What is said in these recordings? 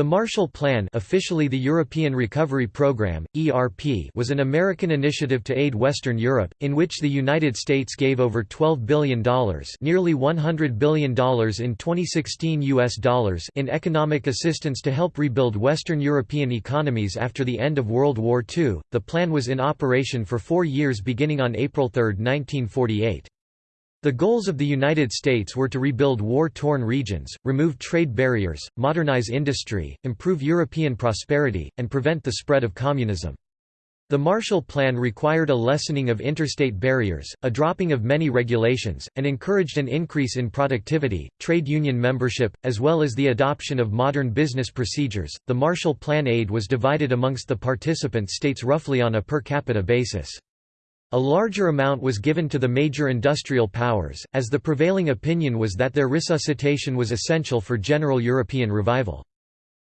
The Marshall Plan officially the European Recovery Programme, ERP was an American initiative to aid Western Europe, in which the United States gave over $12 billion nearly $100 billion in 2016 US dollars in economic assistance to help rebuild Western European economies after the end of World War II. The plan was in operation for four years beginning on April 3, 1948. The goals of the United States were to rebuild war-torn regions, remove trade barriers, modernize industry, improve European prosperity, and prevent the spread of communism. The Marshall Plan required a lessening of interstate barriers, a dropping of many regulations, and encouraged an increase in productivity, trade union membership, as well as the adoption of modern business procedures. The Marshall Plan aid was divided amongst the participant states roughly on a per capita basis. A larger amount was given to the major industrial powers, as the prevailing opinion was that their resuscitation was essential for general European revival.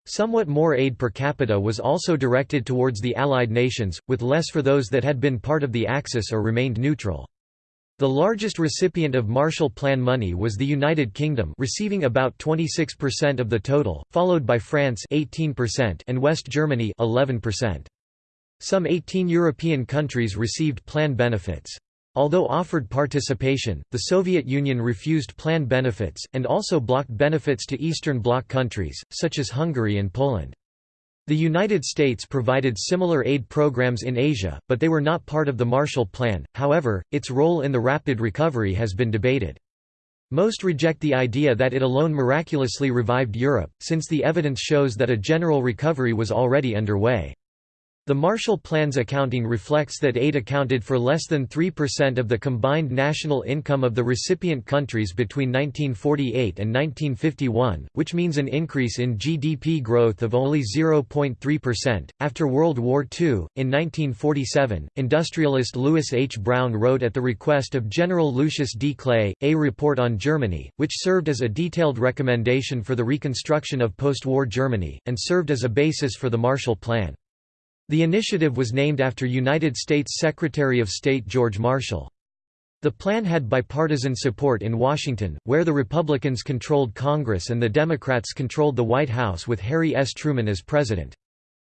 Somewhat more aid per capita was also directed towards the Allied nations, with less for those that had been part of the Axis or remained neutral. The largest recipient of Marshall Plan money was the United Kingdom receiving about 26% of the total, followed by France 18% and West Germany 11%. Some 18 European countries received plan benefits. Although offered participation, the Soviet Union refused plan benefits, and also blocked benefits to Eastern Bloc countries, such as Hungary and Poland. The United States provided similar aid programs in Asia, but they were not part of the Marshall Plan, however, its role in the rapid recovery has been debated. Most reject the idea that it alone miraculously revived Europe, since the evidence shows that a general recovery was already underway. The Marshall Plan's accounting reflects that aid accounted for less than 3% of the combined national income of the recipient countries between 1948 and 1951, which means an increase in GDP growth of only 0.3%. After World War II, in 1947, industrialist Lewis H. Brown wrote at the request of General Lucius D. Clay, A Report on Germany, which served as a detailed recommendation for the reconstruction of post-war Germany, and served as a basis for the Marshall Plan. The initiative was named after United States Secretary of State George Marshall. The plan had bipartisan support in Washington, where the Republicans controlled Congress and the Democrats controlled the White House with Harry S. Truman as president.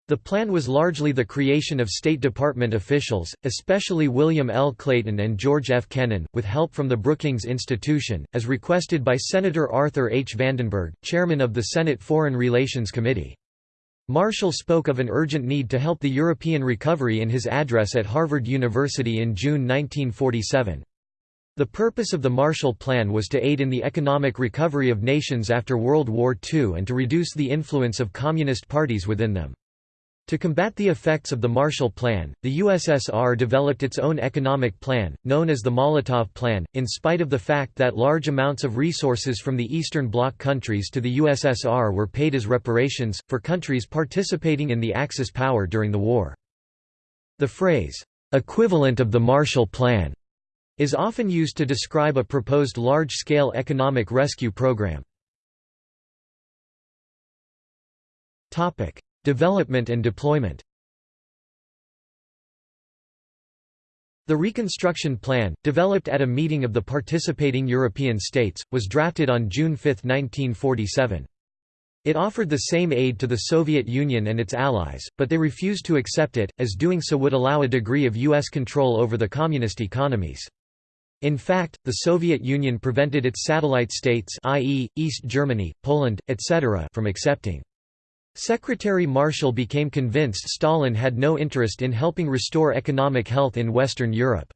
The plan was largely the creation of State Department officials, especially William L. Clayton and George F. Kennan, with help from the Brookings Institution, as requested by Senator Arthur H. Vandenberg, chairman of the Senate Foreign Relations Committee. Marshall spoke of an urgent need to help the European recovery in his address at Harvard University in June 1947. The purpose of the Marshall Plan was to aid in the economic recovery of nations after World War II and to reduce the influence of communist parties within them. To combat the effects of the Marshall Plan, the USSR developed its own economic plan, known as the Molotov Plan, in spite of the fact that large amounts of resources from the Eastern Bloc countries to the USSR were paid as reparations, for countries participating in the Axis power during the war. The phrase, "'equivalent of the Marshall Plan' is often used to describe a proposed large-scale economic rescue program. Development and deployment The Reconstruction Plan, developed at a meeting of the participating European states, was drafted on June 5, 1947. It offered the same aid to the Soviet Union and its allies, but they refused to accept it, as doing so would allow a degree of U.S. control over the communist economies. In fact, the Soviet Union prevented its satellite states i.e., East Germany, Poland, etc. from accepting. Secretary Marshall became convinced Stalin had no interest in helping restore economic health in Western Europe.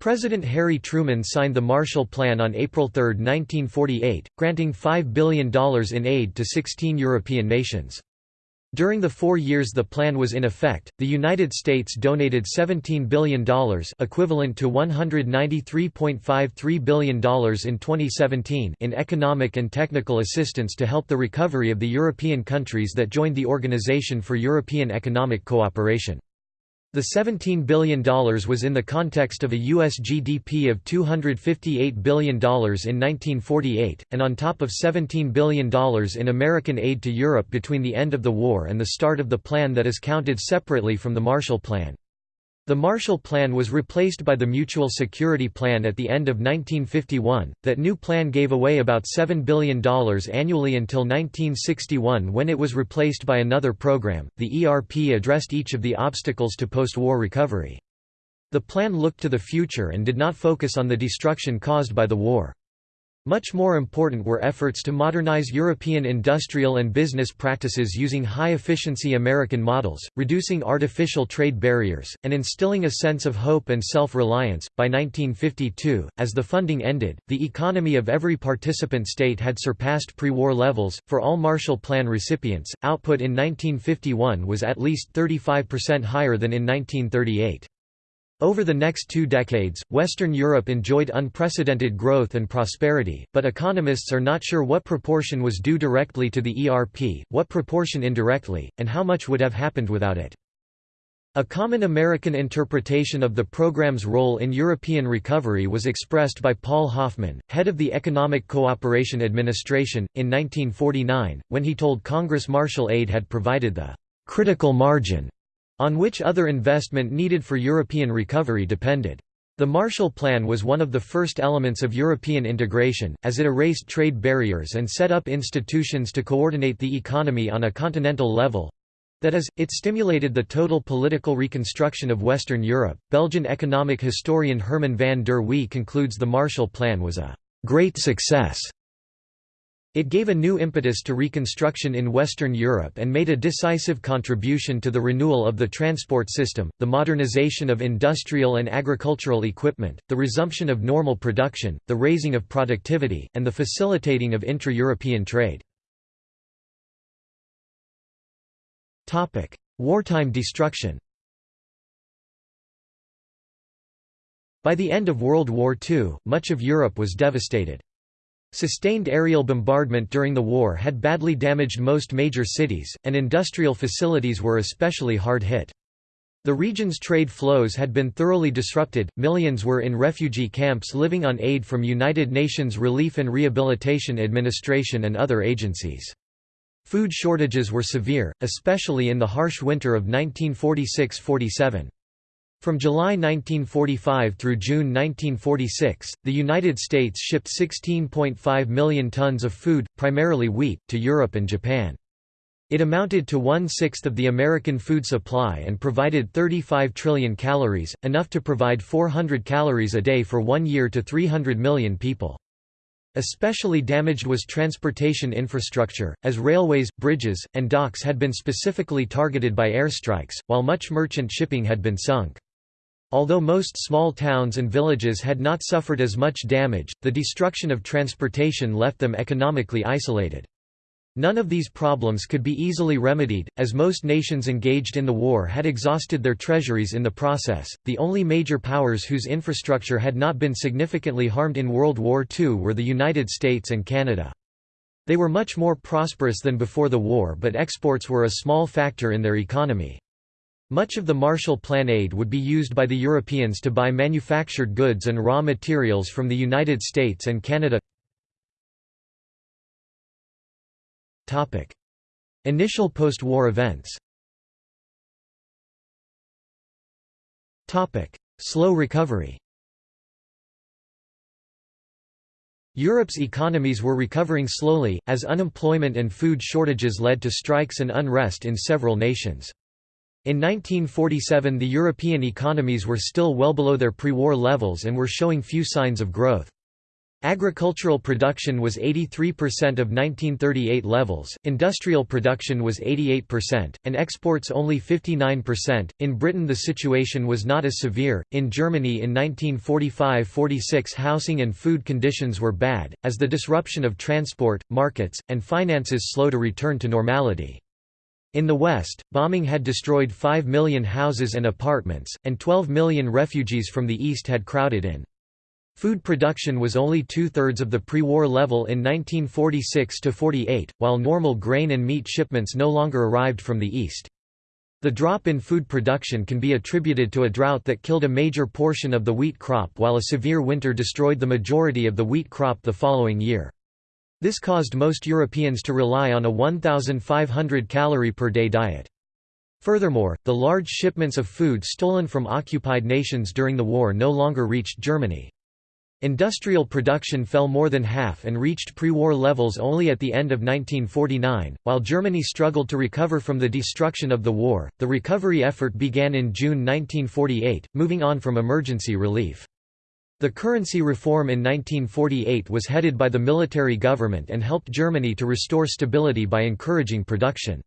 President Harry Truman signed the Marshall Plan on April 3, 1948, granting $5 billion in aid to 16 European nations. During the four years the plan was in effect, the United States donated $17 billion equivalent to $193.53 billion in 2017 in economic and technical assistance to help the recovery of the European countries that joined the Organization for European Economic Cooperation. The $17 billion was in the context of a U.S. GDP of $258 billion in 1948, and on top of $17 billion in American aid to Europe between the end of the war and the start of the plan that is counted separately from the Marshall Plan. The Marshall Plan was replaced by the Mutual Security Plan at the end of 1951. That new plan gave away about $7 billion annually until 1961 when it was replaced by another program. The ERP addressed each of the obstacles to post war recovery. The plan looked to the future and did not focus on the destruction caused by the war. Much more important were efforts to modernize European industrial and business practices using high-efficiency American models, reducing artificial trade barriers, and instilling a sense of hope and self-reliance. By 1952, as the funding ended, the economy of every participant state had surpassed pre-war levels. For all Marshall Plan recipients, output in 1951 was at least 35% higher than in 1938. Over the next two decades, Western Europe enjoyed unprecedented growth and prosperity, but economists are not sure what proportion was due directly to the ERP, what proportion indirectly, and how much would have happened without it. A common American interpretation of the program's role in European recovery was expressed by Paul Hoffman, head of the Economic Cooperation Administration, in 1949, when he told Congress Marshall aid had provided the critical margin on which other investment needed for European recovery depended. The Marshall Plan was one of the first elements of European integration, as it erased trade barriers and set up institutions to coordinate the economy on a continental level. That is, it stimulated the total political reconstruction of Western Europe. Belgian economic historian Herman van der Wee concludes the Marshall Plan was a great success it gave a new impetus to reconstruction in Western Europe and made a decisive contribution to the renewal of the transport system, the modernization of industrial and agricultural equipment, the resumption of normal production, the raising of productivity, and the facilitating of intra-European trade. Wartime destruction By the end of World War II, much of Europe was devastated. Sustained aerial bombardment during the war had badly damaged most major cities, and industrial facilities were especially hard hit. The region's trade flows had been thoroughly disrupted, millions were in refugee camps living on aid from United Nations Relief and Rehabilitation Administration and other agencies. Food shortages were severe, especially in the harsh winter of 1946–47. From July 1945 through June 1946, the United States shipped 16.5 million tons of food, primarily wheat, to Europe and Japan. It amounted to one-sixth of the American food supply and provided 35 trillion calories, enough to provide 400 calories a day for one year to 300 million people. Especially damaged was transportation infrastructure, as railways, bridges, and docks had been specifically targeted by airstrikes, while much merchant shipping had been sunk. Although most small towns and villages had not suffered as much damage, the destruction of transportation left them economically isolated. None of these problems could be easily remedied, as most nations engaged in the war had exhausted their treasuries in the process. The only major powers whose infrastructure had not been significantly harmed in World War II were the United States and Canada. They were much more prosperous than before the war, but exports were a small factor in their economy. Much of the Marshall Plan aid would be used by the Europeans to buy manufactured goods and raw materials from the United States and Canada. Initial post-war events Slow recovery Europe's economies were recovering slowly, as unemployment and food shortages led to strikes and unrest in several nations. In 1947 the European economies were still well below their pre-war levels and were showing few signs of growth. Agricultural production was 83% of 1938 levels, industrial production was 88%, and exports only 59%. In Britain, the situation was not as severe. In Germany in 1945 46, housing and food conditions were bad, as the disruption of transport, markets, and finances slow to return to normality. In the West, bombing had destroyed 5 million houses and apartments, and 12 million refugees from the East had crowded in. Food production was only two-thirds of the pre-war level in 1946–48, while normal grain and meat shipments no longer arrived from the East. The drop in food production can be attributed to a drought that killed a major portion of the wheat crop while a severe winter destroyed the majority of the wheat crop the following year. This caused most Europeans to rely on a 1,500 calorie per day diet. Furthermore, the large shipments of food stolen from occupied nations during the war no longer reached Germany. Industrial production fell more than half and reached pre-war levels only at the end of 1949. While Germany struggled to recover from the destruction of the war, the recovery effort began in June 1948, moving on from emergency relief. The currency reform in 1948 was headed by the military government and helped Germany to restore stability by encouraging production.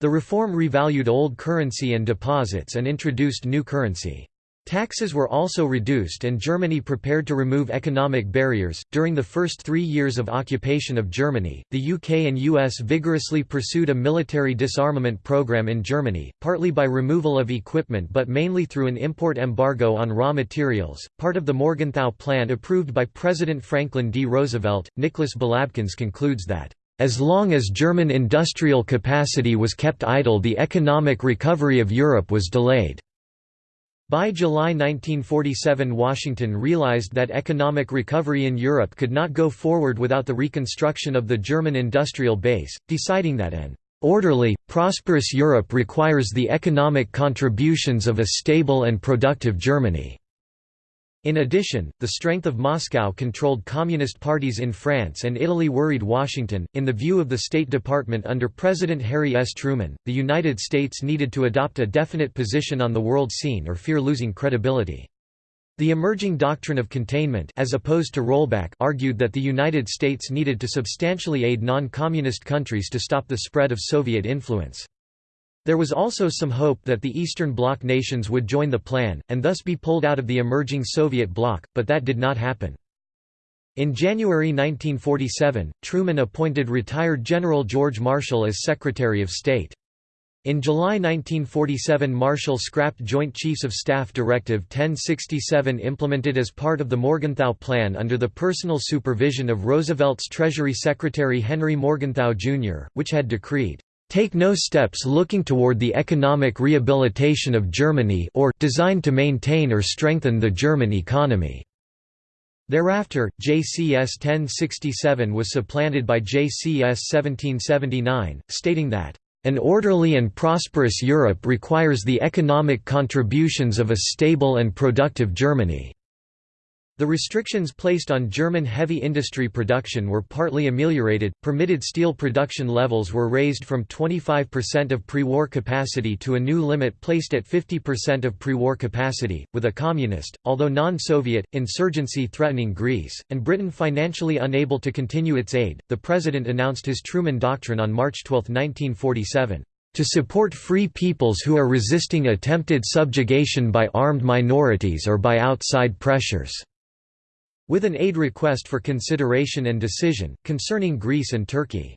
The reform revalued old currency and deposits and introduced new currency. Taxes were also reduced and Germany prepared to remove economic barriers. During the first three years of occupation of Germany, the UK and US vigorously pursued a military disarmament program in Germany, partly by removal of equipment but mainly through an import embargo on raw materials. Part of the Morgenthau Plan approved by President Franklin D. Roosevelt, Nicholas Balabkins concludes that as long as German industrial capacity was kept idle the economic recovery of Europe was delayed. By July 1947 Washington realized that economic recovery in Europe could not go forward without the reconstruction of the German industrial base, deciding that an "...orderly, prosperous Europe requires the economic contributions of a stable and productive Germany." In addition, the strength of Moscow-controlled communist parties in France and Italy worried Washington. In the view of the State Department under President Harry S. Truman, the United States needed to adopt a definite position on the world scene or fear losing credibility. The emerging doctrine of containment as opposed to rollback argued that the United States needed to substantially aid non-communist countries to stop the spread of Soviet influence. There was also some hope that the Eastern Bloc nations would join the plan, and thus be pulled out of the emerging Soviet bloc, but that did not happen. In January 1947, Truman appointed retired General George Marshall as Secretary of State. In July 1947 Marshall scrapped Joint Chiefs of Staff Directive 1067 implemented as part of the Morgenthau Plan under the personal supervision of Roosevelt's Treasury Secretary Henry Morgenthau, Jr., which had decreed, take no steps looking toward the economic rehabilitation of Germany or designed to maintain or strengthen the German economy." Thereafter, JCS 1067 was supplanted by JCS 1779, stating that, "...an orderly and prosperous Europe requires the economic contributions of a stable and productive Germany." The restrictions placed on German heavy industry production were partly ameliorated, permitted steel production levels were raised from 25% of pre-war capacity to a new limit placed at 50% of pre-war capacity, with a communist, although non-Soviet, insurgency threatening Greece, and Britain financially unable to continue its aid. The President announced his Truman Doctrine on March 12, 1947 to support free peoples who are resisting attempted subjugation by armed minorities or by outside pressures with an aid request for consideration and decision, concerning Greece and Turkey.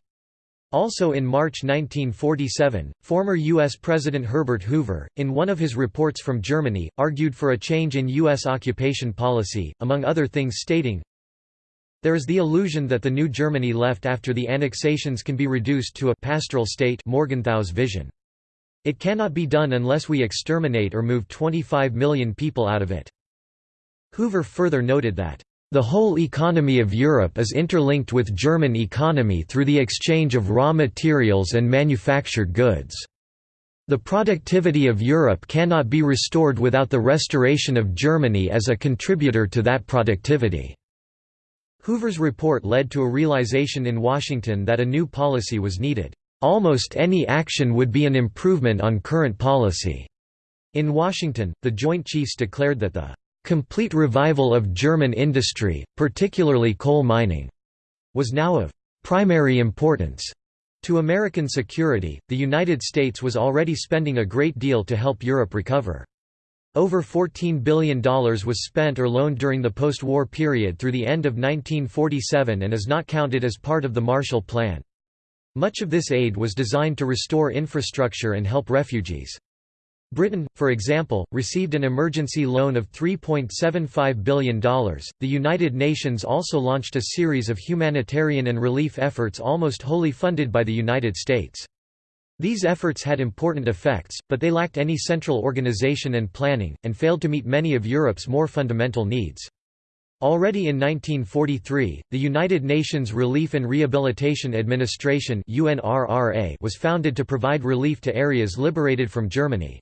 Also in March 1947, former U.S. President Herbert Hoover, in one of his reports from Germany, argued for a change in U.S. occupation policy, among other things stating, There is the illusion that the new Germany left after the annexations can be reduced to a pastoral state Morgenthau's vision. It cannot be done unless we exterminate or move 25 million people out of it. Hoover further noted that the whole economy of Europe is interlinked with German economy through the exchange of raw materials and manufactured goods. The productivity of Europe cannot be restored without the restoration of Germany as a contributor to that productivity." Hoover's report led to a realization in Washington that a new policy was needed. Almost any action would be an improvement on current policy. In Washington, the Joint Chiefs declared that the Complete revival of German industry, particularly coal mining, was now of primary importance. To American security, the United States was already spending a great deal to help Europe recover. Over $14 billion was spent or loaned during the post-war period through the end of 1947 and is not counted as part of the Marshall Plan. Much of this aid was designed to restore infrastructure and help refugees. Britain, for example, received an emergency loan of $3.75 billion. The United Nations also launched a series of humanitarian and relief efforts almost wholly funded by the United States. These efforts had important effects, but they lacked any central organization and planning, and failed to meet many of Europe's more fundamental needs. Already in 1943, the United Nations Relief and Rehabilitation Administration was founded to provide relief to areas liberated from Germany.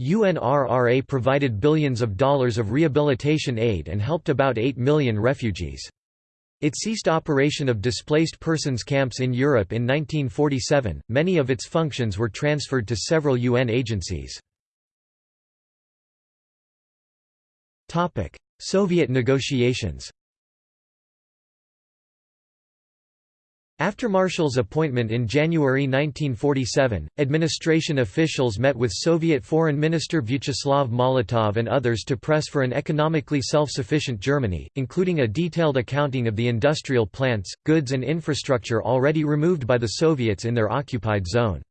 UNRRA provided billions of dollars of rehabilitation aid and helped about 8 million refugees. It ceased operation of displaced persons camps in Europe in 1947. Many of its functions were transferred to several UN agencies. Topic: Soviet negotiations After Marshall's appointment in January 1947, administration officials met with Soviet Foreign Minister Vyacheslav Molotov and others to press for an economically self-sufficient Germany, including a detailed accounting of the industrial plants, goods and infrastructure already removed by the Soviets in their occupied zone.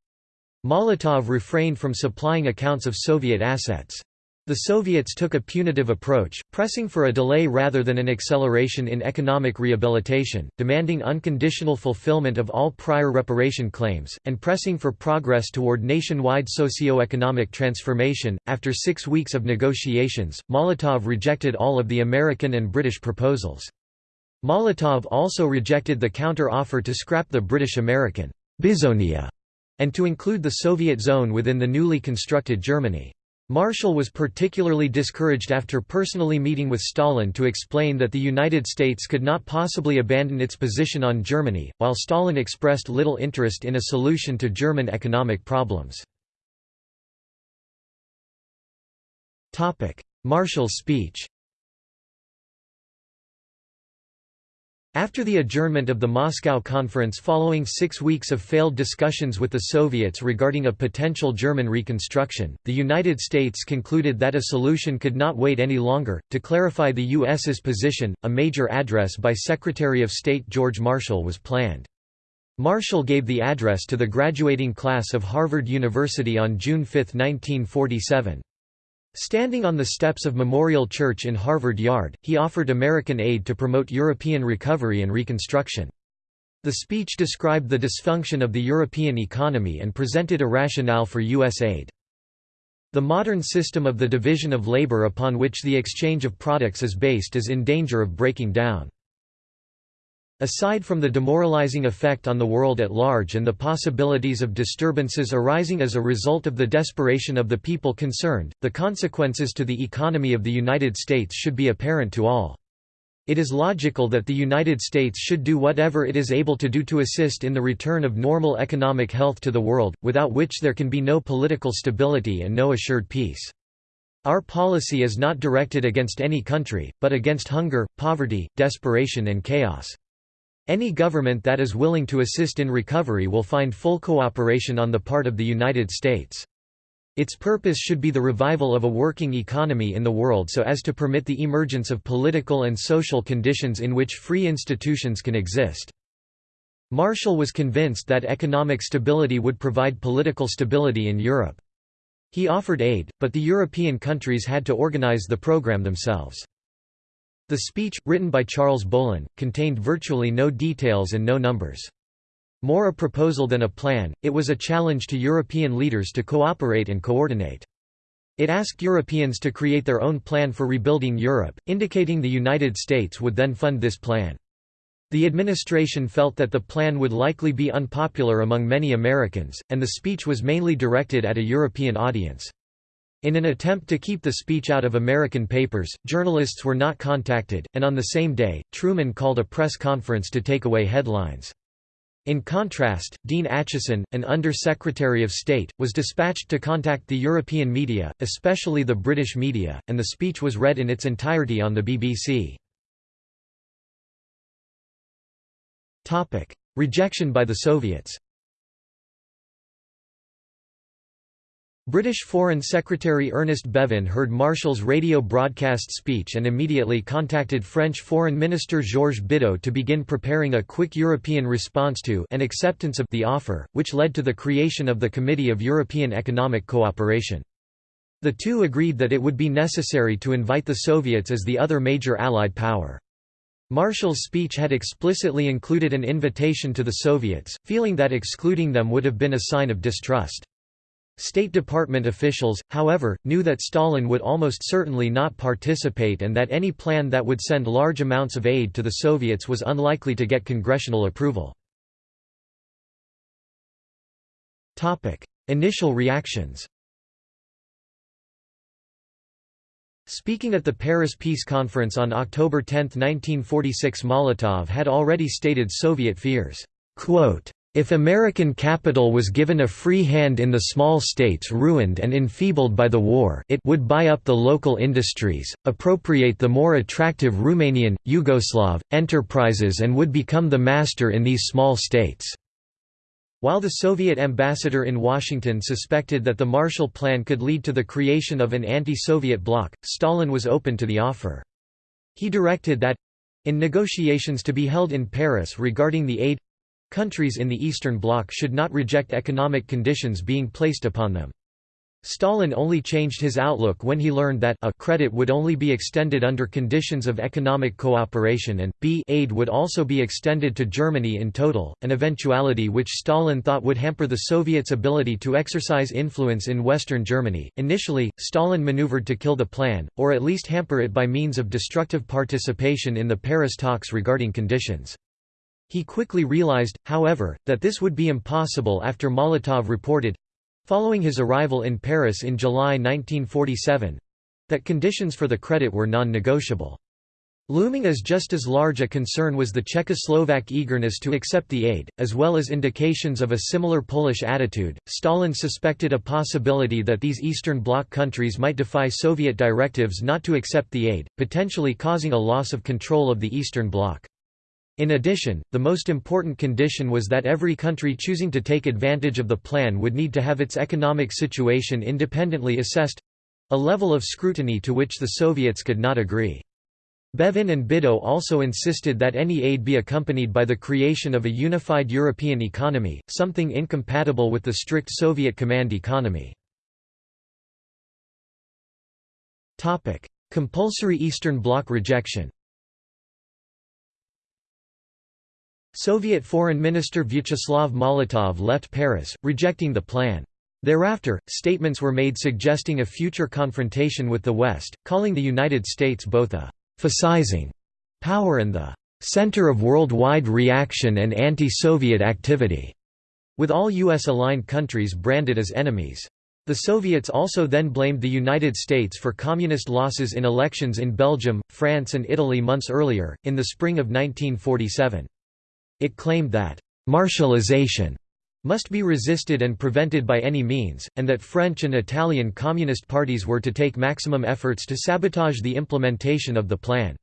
Molotov refrained from supplying accounts of Soviet assets. The Soviets took a punitive approach, pressing for a delay rather than an acceleration in economic rehabilitation, demanding unconditional fulfillment of all prior reparation claims, and pressing for progress toward nationwide socio-economic transformation. After six weeks of negotiations, Molotov rejected all of the American and British proposals. Molotov also rejected the counter-offer to scrap the British-American Bizonia and to include the Soviet zone within the newly constructed Germany. Marshall was particularly discouraged after personally meeting with Stalin to explain that the United States could not possibly abandon its position on Germany, while Stalin expressed little interest in a solution to German economic problems. Marshall's speech After the adjournment of the Moscow Conference following six weeks of failed discussions with the Soviets regarding a potential German reconstruction, the United States concluded that a solution could not wait any longer. To clarify the U.S.'s position, a major address by Secretary of State George Marshall was planned. Marshall gave the address to the graduating class of Harvard University on June 5, 1947. Standing on the steps of Memorial Church in Harvard Yard, he offered American aid to promote European recovery and reconstruction. The speech described the dysfunction of the European economy and presented a rationale for U.S. aid. The modern system of the division of labor upon which the exchange of products is based is in danger of breaking down. Aside from the demoralizing effect on the world at large and the possibilities of disturbances arising as a result of the desperation of the people concerned, the consequences to the economy of the United States should be apparent to all. It is logical that the United States should do whatever it is able to do to assist in the return of normal economic health to the world, without which there can be no political stability and no assured peace. Our policy is not directed against any country, but against hunger, poverty, desperation and chaos. Any government that is willing to assist in recovery will find full cooperation on the part of the United States. Its purpose should be the revival of a working economy in the world so as to permit the emergence of political and social conditions in which free institutions can exist. Marshall was convinced that economic stability would provide political stability in Europe. He offered aid, but the European countries had to organize the program themselves. The speech, written by Charles Bohlen, contained virtually no details and no numbers. More a proposal than a plan, it was a challenge to European leaders to cooperate and coordinate. It asked Europeans to create their own plan for rebuilding Europe, indicating the United States would then fund this plan. The administration felt that the plan would likely be unpopular among many Americans, and the speech was mainly directed at a European audience. In an attempt to keep the speech out of American papers, journalists were not contacted, and on the same day, Truman called a press conference to take away headlines. In contrast, Dean Acheson, an Under-Secretary of State, was dispatched to contact the European media, especially the British media, and the speech was read in its entirety on the BBC. Rejection by the Soviets British Foreign Secretary Ernest Bevin heard Marshall's radio broadcast speech and immediately contacted French Foreign Minister Georges Bidault to begin preparing a quick European response to and acceptance of the offer, which led to the creation of the Committee of European Economic Cooperation. The two agreed that it would be necessary to invite the Soviets as the other major Allied power. Marshall's speech had explicitly included an invitation to the Soviets, feeling that excluding them would have been a sign of distrust. State Department officials, however, knew that Stalin would almost certainly not participate and that any plan that would send large amounts of aid to the Soviets was unlikely to get congressional approval. Initial reactions Speaking at the Paris Peace Conference on October 10, 1946 Molotov had already stated Soviet fears, if American capital was given a free hand in the small states ruined and enfeebled by the war it would buy up the local industries, appropriate the more attractive Romanian, Yugoslav, enterprises and would become the master in these small states. While the Soviet ambassador in Washington suspected that the Marshall Plan could lead to the creation of an anti-Soviet bloc, Stalin was open to the offer. He directed that—in negotiations to be held in Paris regarding the aid Countries in the Eastern Bloc should not reject economic conditions being placed upon them. Stalin only changed his outlook when he learned that a credit would only be extended under conditions of economic cooperation and b aid would also be extended to Germany in total, an eventuality which Stalin thought would hamper the Soviets' ability to exercise influence in Western Germany. Initially, Stalin maneuvered to kill the plan, or at least hamper it by means of destructive participation in the Paris talks regarding conditions. He quickly realized, however, that this would be impossible after Molotov reported—following his arrival in Paris in July 1947—that conditions for the credit were non-negotiable. Looming as just as large a concern was the Czechoslovak eagerness to accept the aid, as well as indications of a similar Polish attitude. Stalin suspected a possibility that these Eastern Bloc countries might defy Soviet directives not to accept the aid, potentially causing a loss of control of the Eastern Bloc. In addition, the most important condition was that every country choosing to take advantage of the plan would need to have its economic situation independently assessed—a level of scrutiny to which the Soviets could not agree. Bevin and Bidault also insisted that any aid be accompanied by the creation of a unified European economy, something incompatible with the strict Soviet command economy. Compulsory Eastern Bloc rejection Soviet Foreign Minister Vyacheslav Molotov left Paris, rejecting the plan. Thereafter, statements were made suggesting a future confrontation with the West, calling the United States both a «fascising» power and the «center of worldwide reaction and anti-Soviet activity», with all U.S.-aligned countries branded as enemies. The Soviets also then blamed the United States for communist losses in elections in Belgium, France and Italy months earlier, in the spring of 1947. It claimed that «Marshallization» must be resisted and prevented by any means, and that French and Italian communist parties were to take maximum efforts to sabotage the implementation of the plan.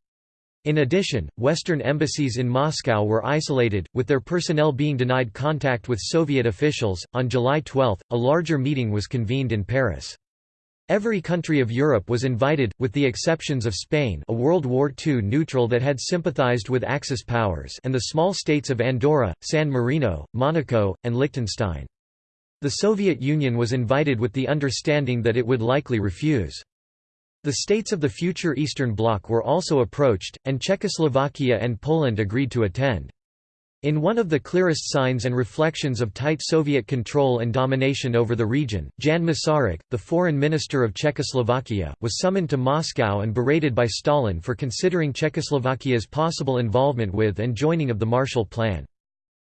In addition, Western embassies in Moscow were isolated, with their personnel being denied contact with Soviet officials. On July 12, a larger meeting was convened in Paris. Every country of Europe was invited, with the exceptions of Spain a World War II neutral that had sympathized with Axis powers and the small states of Andorra, San Marino, Monaco, and Liechtenstein. The Soviet Union was invited with the understanding that it would likely refuse. The states of the future Eastern Bloc were also approached, and Czechoslovakia and Poland agreed to attend. In one of the clearest signs and reflections of tight Soviet control and domination over the region, Jan Masaryk, the foreign minister of Czechoslovakia, was summoned to Moscow and berated by Stalin for considering Czechoslovakia's possible involvement with and joining of the Marshall Plan.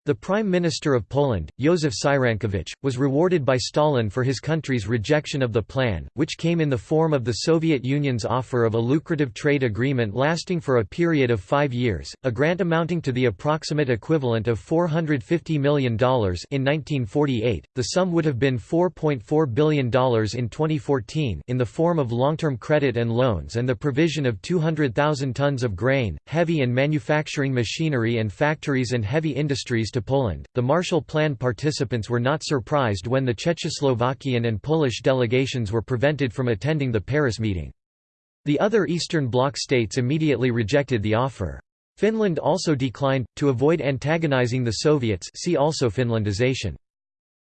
The Prime Minister of Poland, Józef Cyrankiewicz, was rewarded by Stalin for his country's rejection of the plan, which came in the form of the Soviet Union's offer of a lucrative trade agreement lasting for a period of five years, a grant amounting to the approximate equivalent of $450 million in 1948. The sum would have been $4.4 billion in 2014 in the form of long-term credit and loans and the provision of 200,000 tons of grain, heavy and manufacturing machinery and factories and heavy industries to Poland. The Marshall Plan participants were not surprised when the Czechoslovakian and Polish delegations were prevented from attending the Paris meeting. The other Eastern Bloc states immediately rejected the offer. Finland also declined, to avoid antagonizing the Soviets see also Finlandization.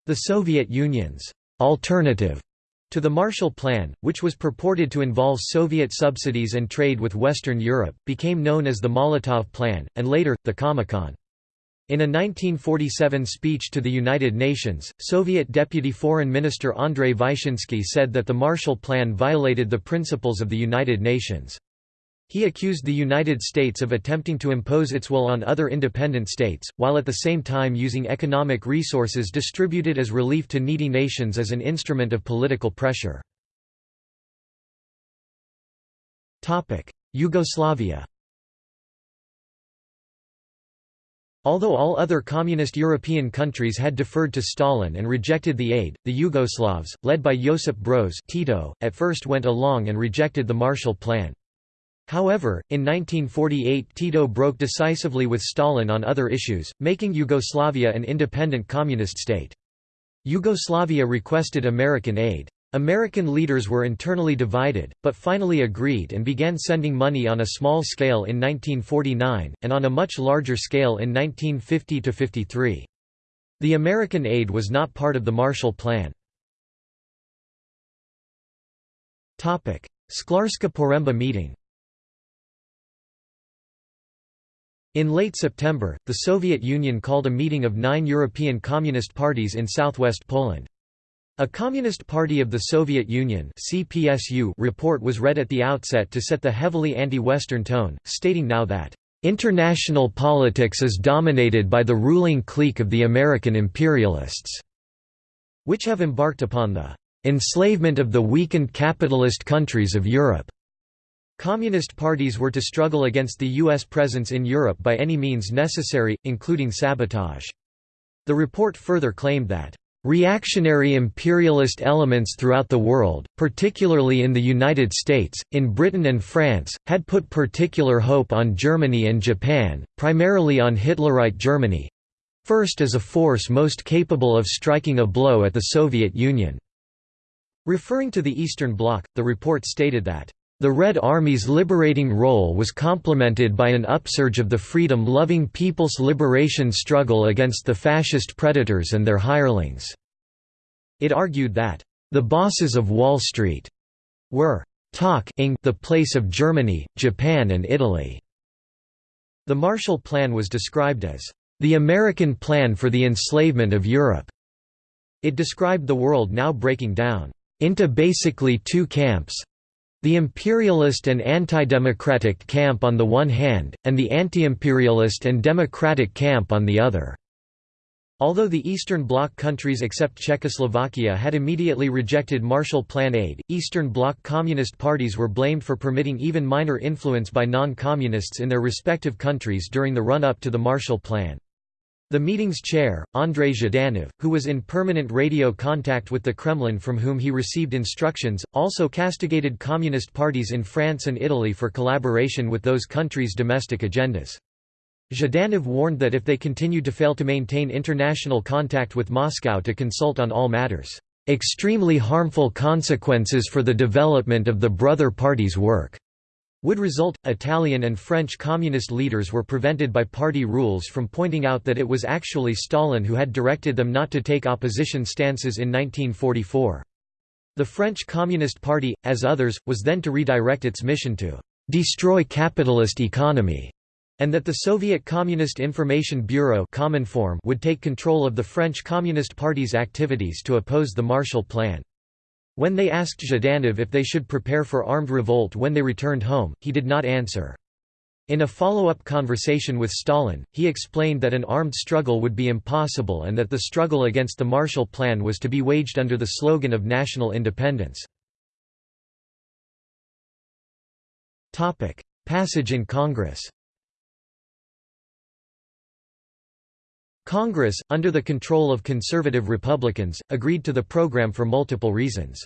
The Soviet Union's alternative to the Marshall Plan, which was purported to involve Soviet subsidies and trade with Western Europe, became known as the Molotov Plan, and later, the Comecon. In a 1947 speech to the United Nations, Soviet Deputy Foreign Minister Andrei Vyshinsky said that the Marshall Plan violated the principles of the United Nations. He accused the United States of attempting to impose its will on other independent states, while at the same time using economic resources distributed as relief to needy nations as an instrument of political pressure. Yugoslavia Although all other communist European countries had deferred to Stalin and rejected the aid, the Yugoslavs, led by Josip Broz Tito, at first went along and rejected the Marshall Plan. However, in 1948 Tito broke decisively with Stalin on other issues, making Yugoslavia an independent communist state. Yugoslavia requested American aid. American leaders were internally divided, but finally agreed and began sending money on a small scale in 1949, and on a much larger scale in 1950–53. The American aid was not part of the Marshall Plan. Szklarska Poręba meeting In late September, the Soviet Union called a meeting of nine European Communist parties in southwest Poland. A Communist Party of the Soviet Union (CPSU) report was read at the outset to set the heavily anti-Western tone, stating now that international politics is dominated by the ruling clique of the American imperialists, which have embarked upon the enslavement of the weakened capitalist countries of Europe. Communist parties were to struggle against the U.S. presence in Europe by any means necessary, including sabotage. The report further claimed that Reactionary imperialist elements throughout the world, particularly in the United States, in Britain and France, had put particular hope on Germany and Japan, primarily on Hitlerite Germany—first as a force most capable of striking a blow at the Soviet Union. Referring to the Eastern Bloc, the report stated that the Red Army's liberating role was complemented by an upsurge of the freedom-loving People's Liberation struggle against the fascist predators and their hirelings. It argued that, "...the bosses of Wall Street," were talking the place of Germany, Japan and Italy. The Marshall Plan was described as, "...the American plan for the enslavement of Europe." It described the world now breaking down, "...into basically two camps, the imperialist and anti-democratic camp on the one hand, and the anti-imperialist and democratic camp on the other. Although the Eastern Bloc countries except Czechoslovakia had immediately rejected Marshall Plan aid, Eastern Bloc communist parties were blamed for permitting even minor influence by non-communists in their respective countries during the run-up to the Marshall Plan. The meeting's chair, Andrei Zhdanov, who was in permanent radio contact with the Kremlin from whom he received instructions, also castigated communist parties in France and Italy for collaboration with those countries' domestic agendas. Zhdanov warned that if they continued to fail to maintain international contact with Moscow to consult on all matters, "...extremely harmful consequences for the development of the brother parties' work." Would result. Italian and French communist leaders were prevented by party rules from pointing out that it was actually Stalin who had directed them not to take opposition stances in 1944. The French Communist Party, as others, was then to redirect its mission to destroy capitalist economy, and that the Soviet Communist Information Bureau would take control of the French Communist Party's activities to oppose the Marshall Plan. When they asked Zhdanov if they should prepare for armed revolt when they returned home, he did not answer. In a follow-up conversation with Stalin, he explained that an armed struggle would be impossible and that the struggle against the Marshall Plan was to be waged under the slogan of national independence. Passage in Congress Congress, under the control of conservative Republicans, agreed to the program for multiple reasons.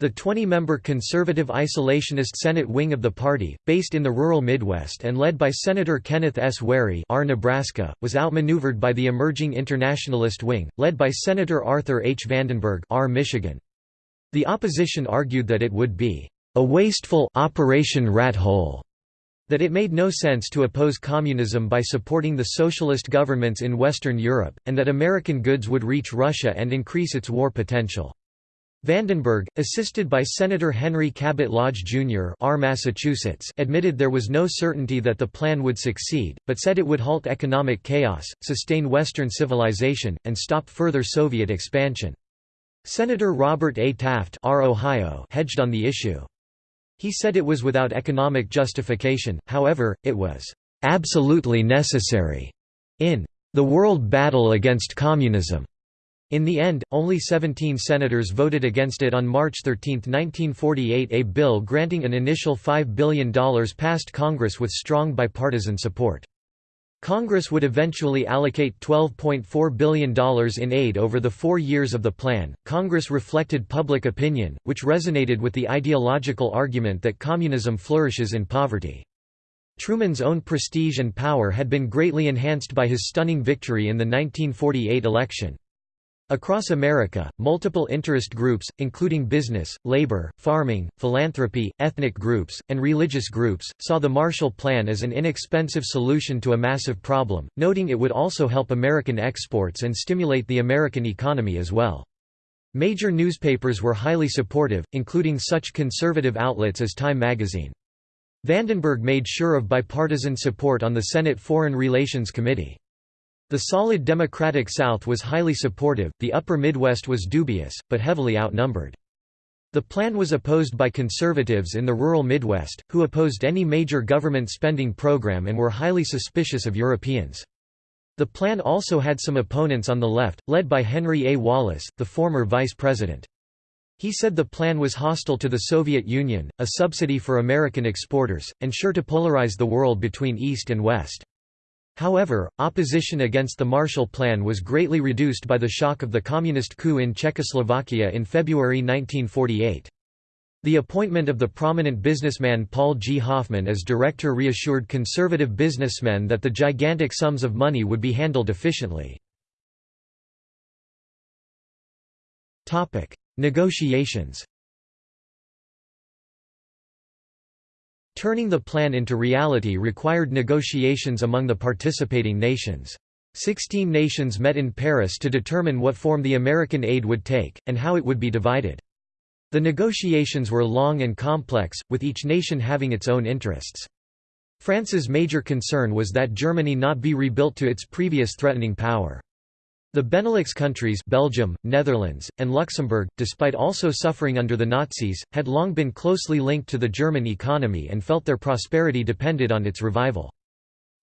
The 20-member conservative isolationist Senate wing of the party, based in the rural Midwest and led by Senator Kenneth S. Wherry R. Nebraska, was outmaneuvered by the emerging internationalist wing, led by Senator Arthur H. Vandenberg R. Michigan. The opposition argued that it would be a wasteful Operation Rat Hole that it made no sense to oppose communism by supporting the socialist governments in Western Europe, and that American goods would reach Russia and increase its war potential. Vandenberg, assisted by Senator Henry Cabot Lodge, Jr. R. Massachusetts, admitted there was no certainty that the plan would succeed, but said it would halt economic chaos, sustain Western civilization, and stop further Soviet expansion. Senator Robert A. Taft R. Ohio hedged on the issue. He said it was without economic justification, however, it was "...absolutely necessary." in "...the world battle against communism." In the end, only 17 senators voted against it on March 13, 1948 a bill granting an initial $5 billion passed Congress with strong bipartisan support. Congress would eventually allocate $12.4 billion in aid over the four years of the plan. Congress reflected public opinion, which resonated with the ideological argument that communism flourishes in poverty. Truman's own prestige and power had been greatly enhanced by his stunning victory in the 1948 election. Across America, multiple interest groups, including business, labor, farming, philanthropy, ethnic groups, and religious groups, saw the Marshall Plan as an inexpensive solution to a massive problem, noting it would also help American exports and stimulate the American economy as well. Major newspapers were highly supportive, including such conservative outlets as Time magazine. Vandenberg made sure of bipartisan support on the Senate Foreign Relations Committee. The solid Democratic South was highly supportive, the upper Midwest was dubious, but heavily outnumbered. The plan was opposed by conservatives in the rural Midwest, who opposed any major government spending program and were highly suspicious of Europeans. The plan also had some opponents on the left, led by Henry A. Wallace, the former vice president. He said the plan was hostile to the Soviet Union, a subsidy for American exporters, and sure to polarize the world between East and West. However, opposition against the Marshall Plan was greatly reduced by the shock of the communist coup in Czechoslovakia in February 1948. The appointment of the prominent businessman Paul G. Hoffman as director reassured conservative businessmen that the gigantic sums of money would be handled efficiently. Negotiations Turning the plan into reality required negotiations among the participating nations. Sixteen nations met in Paris to determine what form the American aid would take, and how it would be divided. The negotiations were long and complex, with each nation having its own interests. France's major concern was that Germany not be rebuilt to its previous threatening power. The Benelux countries Belgium, Netherlands, and Luxembourg, despite also suffering under the Nazis, had long been closely linked to the German economy and felt their prosperity depended on its revival.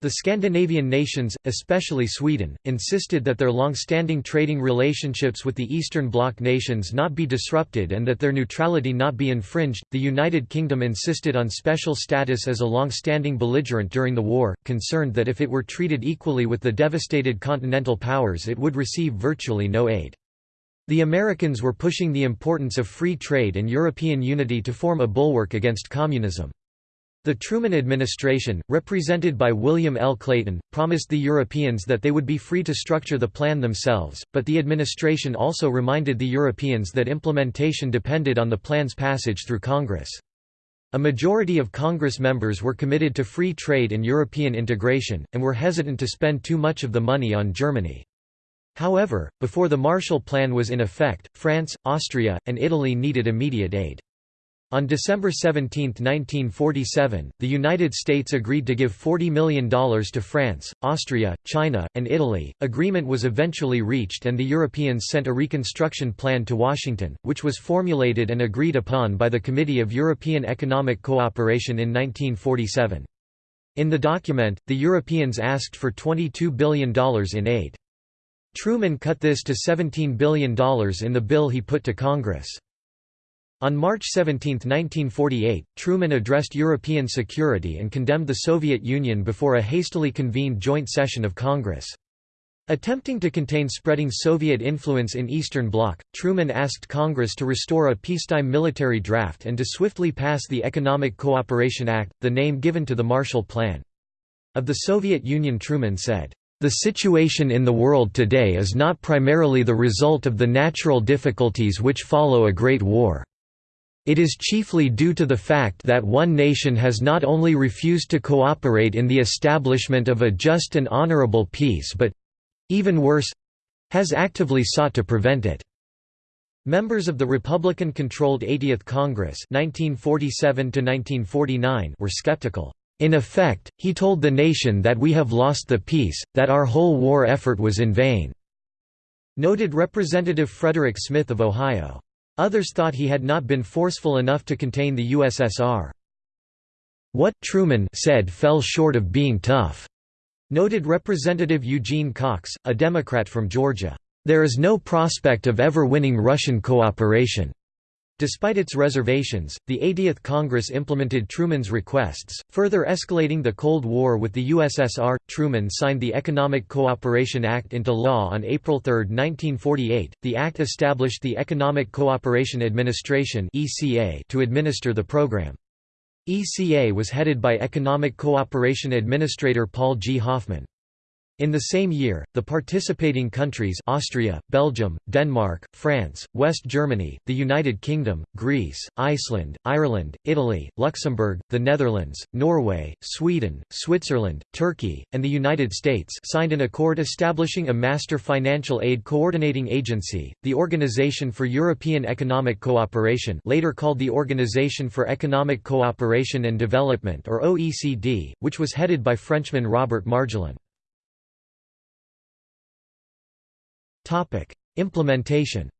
The Scandinavian nations, especially Sweden, insisted that their long-standing trading relationships with the Eastern Bloc nations not be disrupted and that their neutrality not be infringed. The United Kingdom insisted on special status as a long-standing belligerent during the war, concerned that if it were treated equally with the devastated continental powers it would receive virtually no aid. The Americans were pushing the importance of free trade and European unity to form a bulwark against communism. The Truman administration, represented by William L. Clayton, promised the Europeans that they would be free to structure the plan themselves, but the administration also reminded the Europeans that implementation depended on the plan's passage through Congress. A majority of Congress members were committed to free trade and European integration, and were hesitant to spend too much of the money on Germany. However, before the Marshall Plan was in effect, France, Austria, and Italy needed immediate aid. On December 17, 1947, the United States agreed to give $40 million to France, Austria, China, and Italy. Agreement was eventually reached and the Europeans sent a reconstruction plan to Washington, which was formulated and agreed upon by the Committee of European Economic Cooperation in 1947. In the document, the Europeans asked for $22 billion in aid. Truman cut this to $17 billion in the bill he put to Congress. On March 17, 1948, Truman addressed European security and condemned the Soviet Union before a hastily convened joint session of Congress. Attempting to contain spreading Soviet influence in Eastern Bloc, Truman asked Congress to restore a peacetime military draft and to swiftly pass the Economic Cooperation Act, the name given to the Marshall Plan. Of the Soviet Union Truman said, "...the situation in the world today is not primarily the result of the natural difficulties which follow a great war." It is chiefly due to the fact that one nation has not only refused to cooperate in the establishment of a just and honorable peace but—even worse—has actively sought to prevent it. Members of the Republican-controlled 80th Congress 1947 were skeptical. In effect, he told the nation that we have lost the peace, that our whole war effort was in vain." Noted Representative Frederick Smith of Ohio. Others thought he had not been forceful enough to contain the USSR. What Truman said fell short of being tough, noted Representative Eugene Cox, a Democrat from Georgia. There is no prospect of ever winning Russian cooperation. Despite its reservations, the 80th Congress implemented Truman's requests, further escalating the Cold War with the USSR. Truman signed the Economic Cooperation Act into law on April 3, 1948. The act established the Economic Cooperation Administration (ECA) to administer the program. ECA was headed by Economic Cooperation Administrator Paul G. Hoffman. In the same year, the participating countries Austria, Belgium, Denmark, France, West Germany, the United Kingdom, Greece, Iceland, Ireland, Italy, Luxembourg, the Netherlands, Norway, Sweden, Switzerland, Turkey, and the United States signed an accord establishing a Master Financial Aid Coordinating Agency, the Organization for European Economic Cooperation later called the Organization for Economic Cooperation and Development or OECD, which was headed by Frenchman Robert Marjolin. Implementation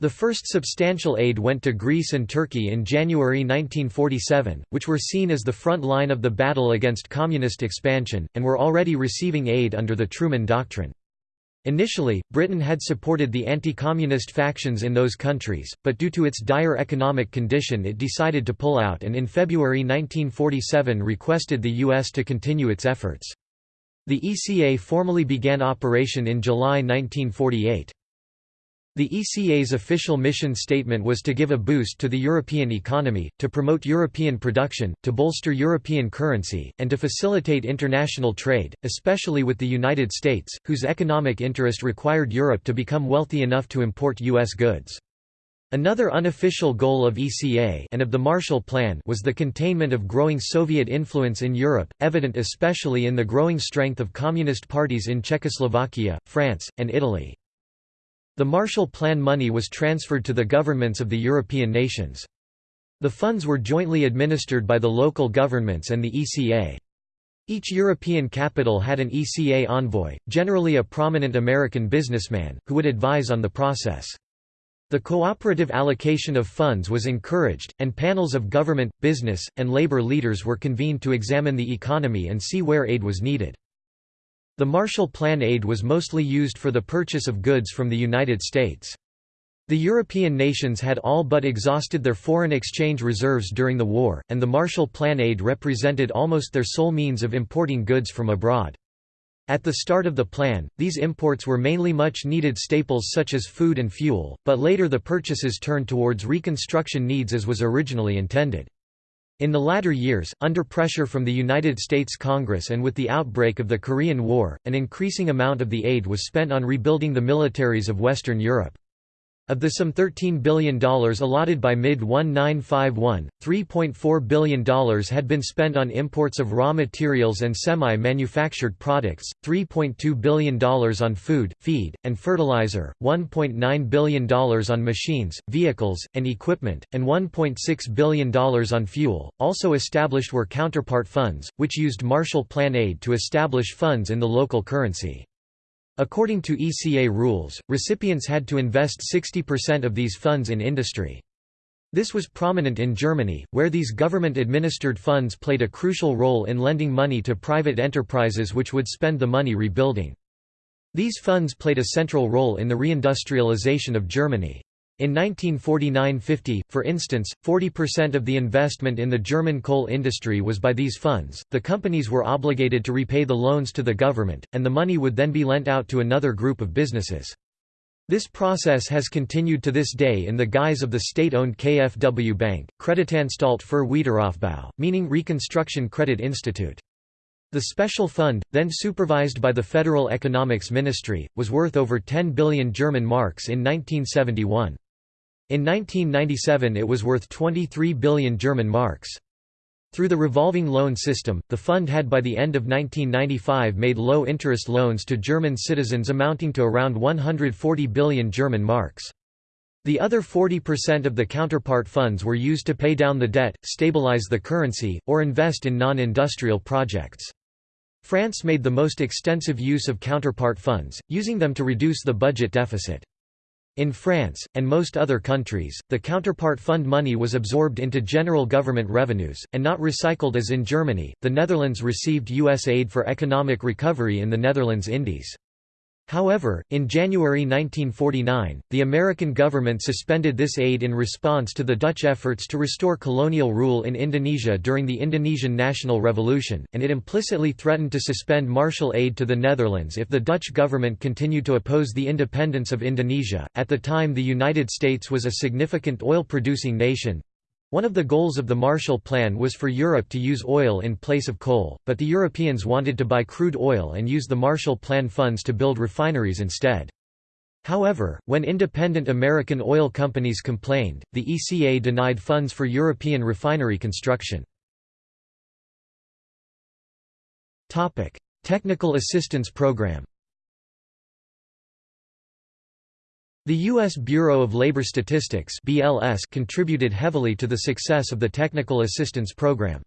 The first substantial aid went to Greece and Turkey in January 1947, which were seen as the front line of the battle against communist expansion, and were already receiving aid under the Truman Doctrine. Initially, Britain had supported the anti-communist factions in those countries, but due to its dire economic condition it decided to pull out and in February 1947 requested the U.S. to continue its efforts. The ECA formally began operation in July 1948. The ECA's official mission statement was to give a boost to the European economy, to promote European production, to bolster European currency, and to facilitate international trade, especially with the United States, whose economic interest required Europe to become wealthy enough to import U.S. goods. Another unofficial goal of ECA and of the Marshall Plan was the containment of growing Soviet influence in Europe, evident especially in the growing strength of communist parties in Czechoslovakia, France, and Italy. The Marshall Plan money was transferred to the governments of the European nations. The funds were jointly administered by the local governments and the ECA. Each European capital had an ECA envoy, generally a prominent American businessman, who would advise on the process. The cooperative allocation of funds was encouraged, and panels of government, business, and labor leaders were convened to examine the economy and see where aid was needed. The Marshall Plan aid was mostly used for the purchase of goods from the United States. The European nations had all but exhausted their foreign exchange reserves during the war, and the Marshall Plan aid represented almost their sole means of importing goods from abroad. At the start of the plan, these imports were mainly much-needed staples such as food and fuel, but later the purchases turned towards reconstruction needs as was originally intended. In the latter years, under pressure from the United States Congress and with the outbreak of the Korean War, an increasing amount of the aid was spent on rebuilding the militaries of Western Europe. Of the some $13 billion allotted by mid-1951, $3.4 billion had been spent on imports of raw materials and semi-manufactured products, $3.2 billion on food, feed, and fertilizer, $1.9 billion on machines, vehicles, and equipment, and $1.6 billion on fuel. Also established were counterpart funds, which used Marshall Plan aid to establish funds in the local currency. According to ECA rules, recipients had to invest 60% of these funds in industry. This was prominent in Germany, where these government-administered funds played a crucial role in lending money to private enterprises which would spend the money rebuilding. These funds played a central role in the reindustrialization of Germany. In 1949–50, for instance, 40% of the investment in the German coal industry was by these funds, the companies were obligated to repay the loans to the government, and the money would then be lent out to another group of businesses. This process has continued to this day in the guise of the state-owned KfW Bank, Kreditanstalt für Wiederaufbau, meaning Reconstruction Credit Institute. The special fund, then supervised by the Federal Economics Ministry, was worth over 10 billion German marks in 1971. In 1997 it was worth 23 billion German marks. Through the revolving loan system, the fund had by the end of 1995 made low-interest loans to German citizens amounting to around 140 billion German marks. The other 40% of the counterpart funds were used to pay down the debt, stabilize the currency, or invest in non-industrial projects. France made the most extensive use of counterpart funds, using them to reduce the budget deficit. In France, and most other countries, the counterpart fund money was absorbed into general government revenues, and not recycled as in Germany. The Netherlands received U.S. aid for economic recovery in the Netherlands Indies. However, in January 1949, the American government suspended this aid in response to the Dutch efforts to restore colonial rule in Indonesia during the Indonesian National Revolution, and it implicitly threatened to suspend Marshall aid to the Netherlands if the Dutch government continued to oppose the independence of Indonesia. At the time, the United States was a significant oil producing nation, one of the goals of the Marshall Plan was for Europe to use oil in place of coal, but the Europeans wanted to buy crude oil and use the Marshall Plan funds to build refineries instead. However, when independent American oil companies complained, the ECA denied funds for European refinery construction. Technical Assistance Program The U.S. Bureau of Labor Statistics (BLS) contributed heavily to the success of the Technical Assistance Program.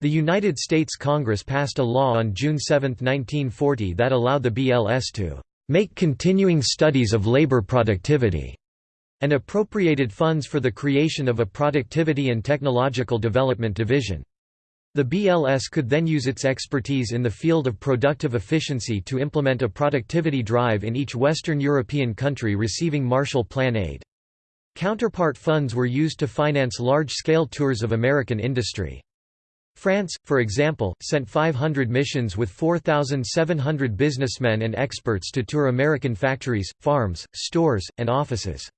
The United States Congress passed a law on June 7, 1940 that allowed the BLS to make continuing studies of labor productivity and appropriated funds for the creation of a Productivity and Technological Development Division. The BLS could then use its expertise in the field of productive efficiency to implement a productivity drive in each Western European country receiving Marshall Plan aid. Counterpart funds were used to finance large-scale tours of American industry. France, for example, sent 500 missions with 4,700 businessmen and experts to tour American factories, farms, stores, and offices.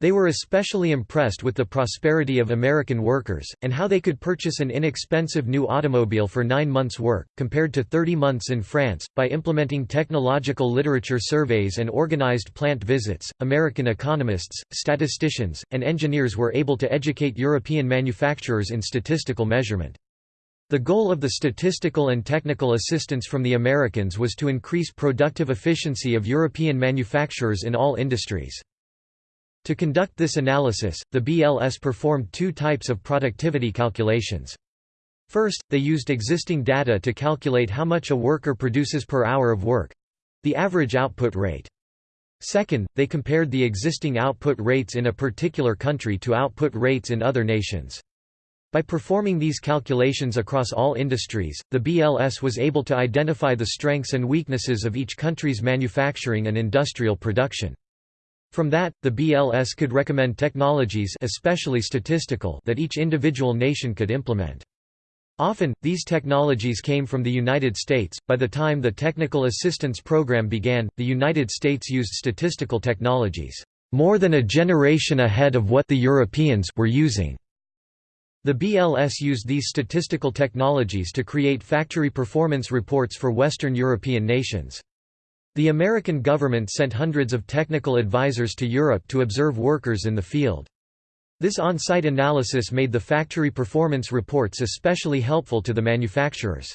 They were especially impressed with the prosperity of American workers, and how they could purchase an inexpensive new automobile for nine months' work, compared to 30 months in France. By implementing technological literature surveys and organized plant visits, American economists, statisticians, and engineers were able to educate European manufacturers in statistical measurement. The goal of the statistical and technical assistance from the Americans was to increase productive efficiency of European manufacturers in all industries. To conduct this analysis, the BLS performed two types of productivity calculations. First, they used existing data to calculate how much a worker produces per hour of work—the average output rate. Second, they compared the existing output rates in a particular country to output rates in other nations. By performing these calculations across all industries, the BLS was able to identify the strengths and weaknesses of each country's manufacturing and industrial production. From that, the BLS could recommend technologies especially statistical that each individual nation could implement. Often, these technologies came from the United States. By the time the Technical Assistance Program began, the United States used statistical technologies more than a generation ahead of what the Europeans were using. The BLS used these statistical technologies to create factory performance reports for Western European nations. The American government sent hundreds of technical advisors to Europe to observe workers in the field. This on-site analysis made the factory performance reports especially helpful to the manufacturers.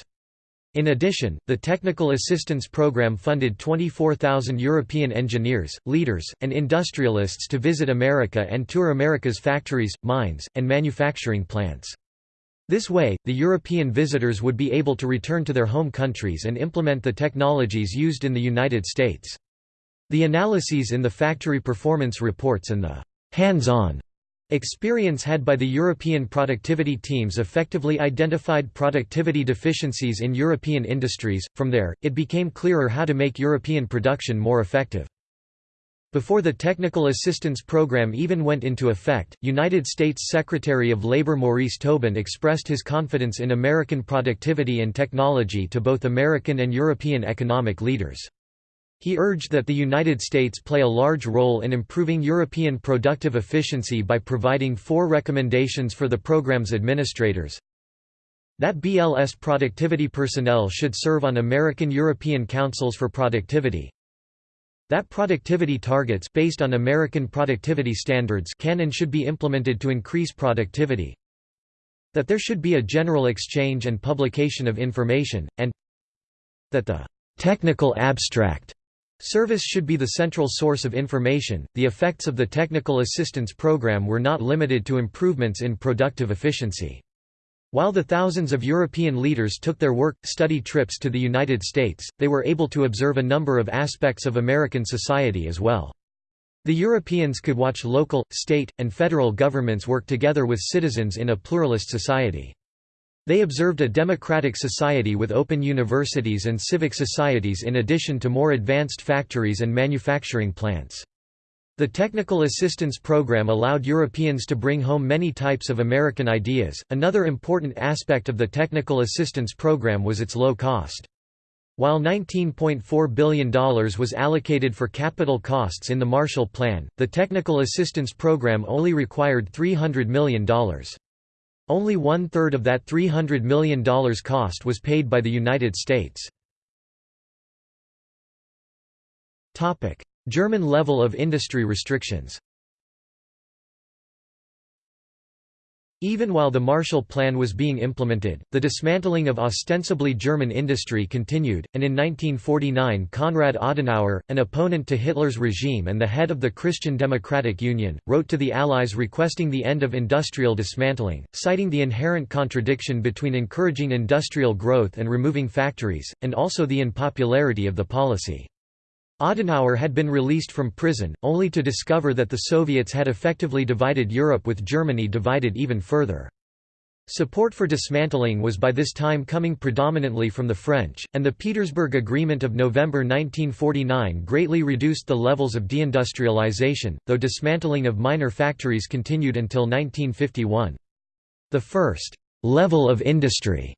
In addition, the Technical Assistance Program funded 24,000 European engineers, leaders, and industrialists to visit America and tour America's factories, mines, and manufacturing plants. This way, the European visitors would be able to return to their home countries and implement the technologies used in the United States. The analyses in the factory performance reports and the hands-on experience had by the European productivity teams effectively identified productivity deficiencies in European industries. From there, it became clearer how to make European production more effective. Before the Technical Assistance Program even went into effect, United States Secretary of Labor Maurice Tobin expressed his confidence in American productivity and technology to both American and European economic leaders. He urged that the United States play a large role in improving European productive efficiency by providing four recommendations for the program's administrators. That BLS productivity personnel should serve on American European Councils for Productivity, that productivity targets based on American productivity standards can and should be implemented to increase productivity. that there should be a general exchange and publication of information, and that the technical abstract Service should be the central source of information. The effects of the Technical Assistance Program were not limited to improvements in productive efficiency. While the thousands of European leaders took their work study trips to the United States, they were able to observe a number of aspects of American society as well. The Europeans could watch local, state, and federal governments work together with citizens in a pluralist society. They observed a democratic society with open universities and civic societies in addition to more advanced factories and manufacturing plants. The Technical Assistance Program allowed Europeans to bring home many types of American ideas. Another important aspect of the Technical Assistance Program was its low cost. While $19.4 billion was allocated for capital costs in the Marshall Plan, the Technical Assistance Program only required $300 million. Only one-third of that $300 million cost was paid by the United States. German level of industry restrictions Even while the Marshall Plan was being implemented, the dismantling of ostensibly German industry continued, and in 1949 Konrad Adenauer, an opponent to Hitler's regime and the head of the Christian Democratic Union, wrote to the Allies requesting the end of industrial dismantling, citing the inherent contradiction between encouraging industrial growth and removing factories, and also the unpopularity of the policy. Adenauer had been released from prison, only to discover that the Soviets had effectively divided Europe with Germany divided even further. Support for dismantling was by this time coming predominantly from the French, and the Petersburg Agreement of November 1949 greatly reduced the levels of deindustrialization, though dismantling of minor factories continued until 1951. The first level of industry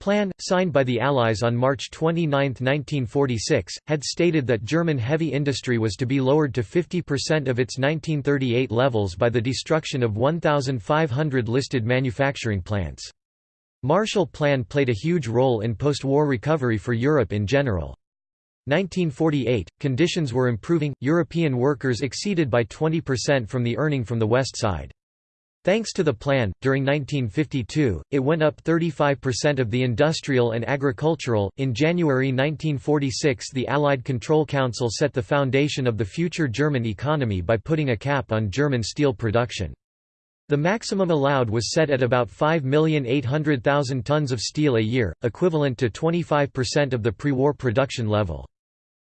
Plan, signed by the Allies on March 29, 1946, had stated that German heavy industry was to be lowered to 50% of its 1938 levels by the destruction of 1,500 listed manufacturing plants. Marshall Plan played a huge role in post-war recovery for Europe in general. 1948, conditions were improving, European workers exceeded by 20% from the earning from the West Side. Thanks to the plan, during 1952, it went up 35% of the industrial and agricultural. In January 1946, the Allied Control Council set the foundation of the future German economy by putting a cap on German steel production. The maximum allowed was set at about 5,800,000 tons of steel a year, equivalent to 25% of the pre-war production level.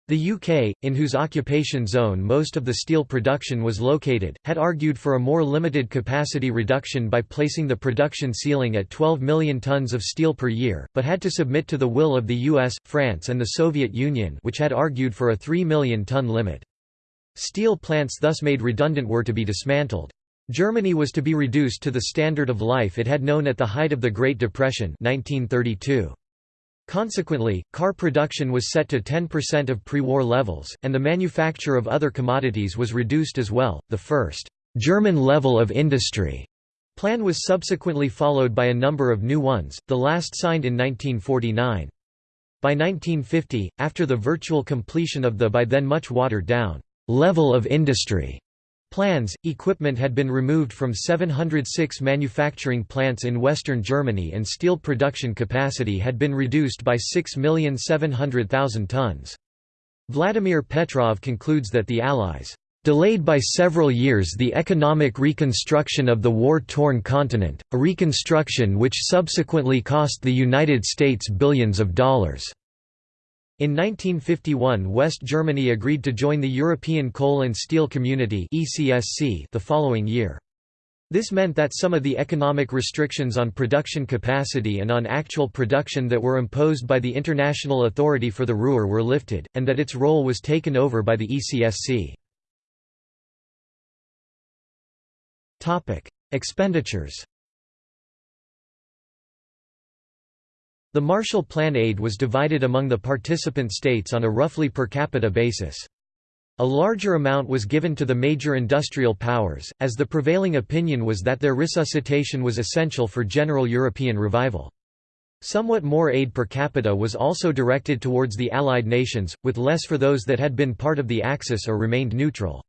The UK, in whose occupation zone most of the steel production was located, had argued for a more limited capacity reduction by placing the production ceiling at 12 million tons of steel per year, but had to submit to the will of the US, France and the Soviet Union which had argued for a 3 million ton limit. Steel plants thus made redundant were to be dismantled. Germany was to be reduced to the standard of life it had known at the height of the Great Depression 1932. Consequently, car production was set to 10% of pre-war levels, and the manufacture of other commodities was reduced as well. The first German level of industry plan was subsequently followed by a number of new ones, the last signed in 1949. By 1950, after the virtual completion of the by then much watered down level of industry plans, equipment had been removed from 706 manufacturing plants in western Germany and steel production capacity had been reduced by 6,700,000 tons. Vladimir Petrov concludes that the Allies delayed by several years the economic reconstruction of the war-torn continent, a reconstruction which subsequently cost the United States billions of dollars. In 1951 West Germany agreed to join the European Coal and Steel Community the following year. This meant that some of the economic restrictions on production capacity and on actual production that were imposed by the International Authority for the Ruhr were lifted, and that its role was taken over by the ECSC. Expenditures The Marshall Plan aid was divided among the participant states on a roughly per capita basis. A larger amount was given to the major industrial powers, as the prevailing opinion was that their resuscitation was essential for general European revival. Somewhat more aid per capita was also directed towards the Allied nations, with less for those that had been part of the Axis or remained neutral.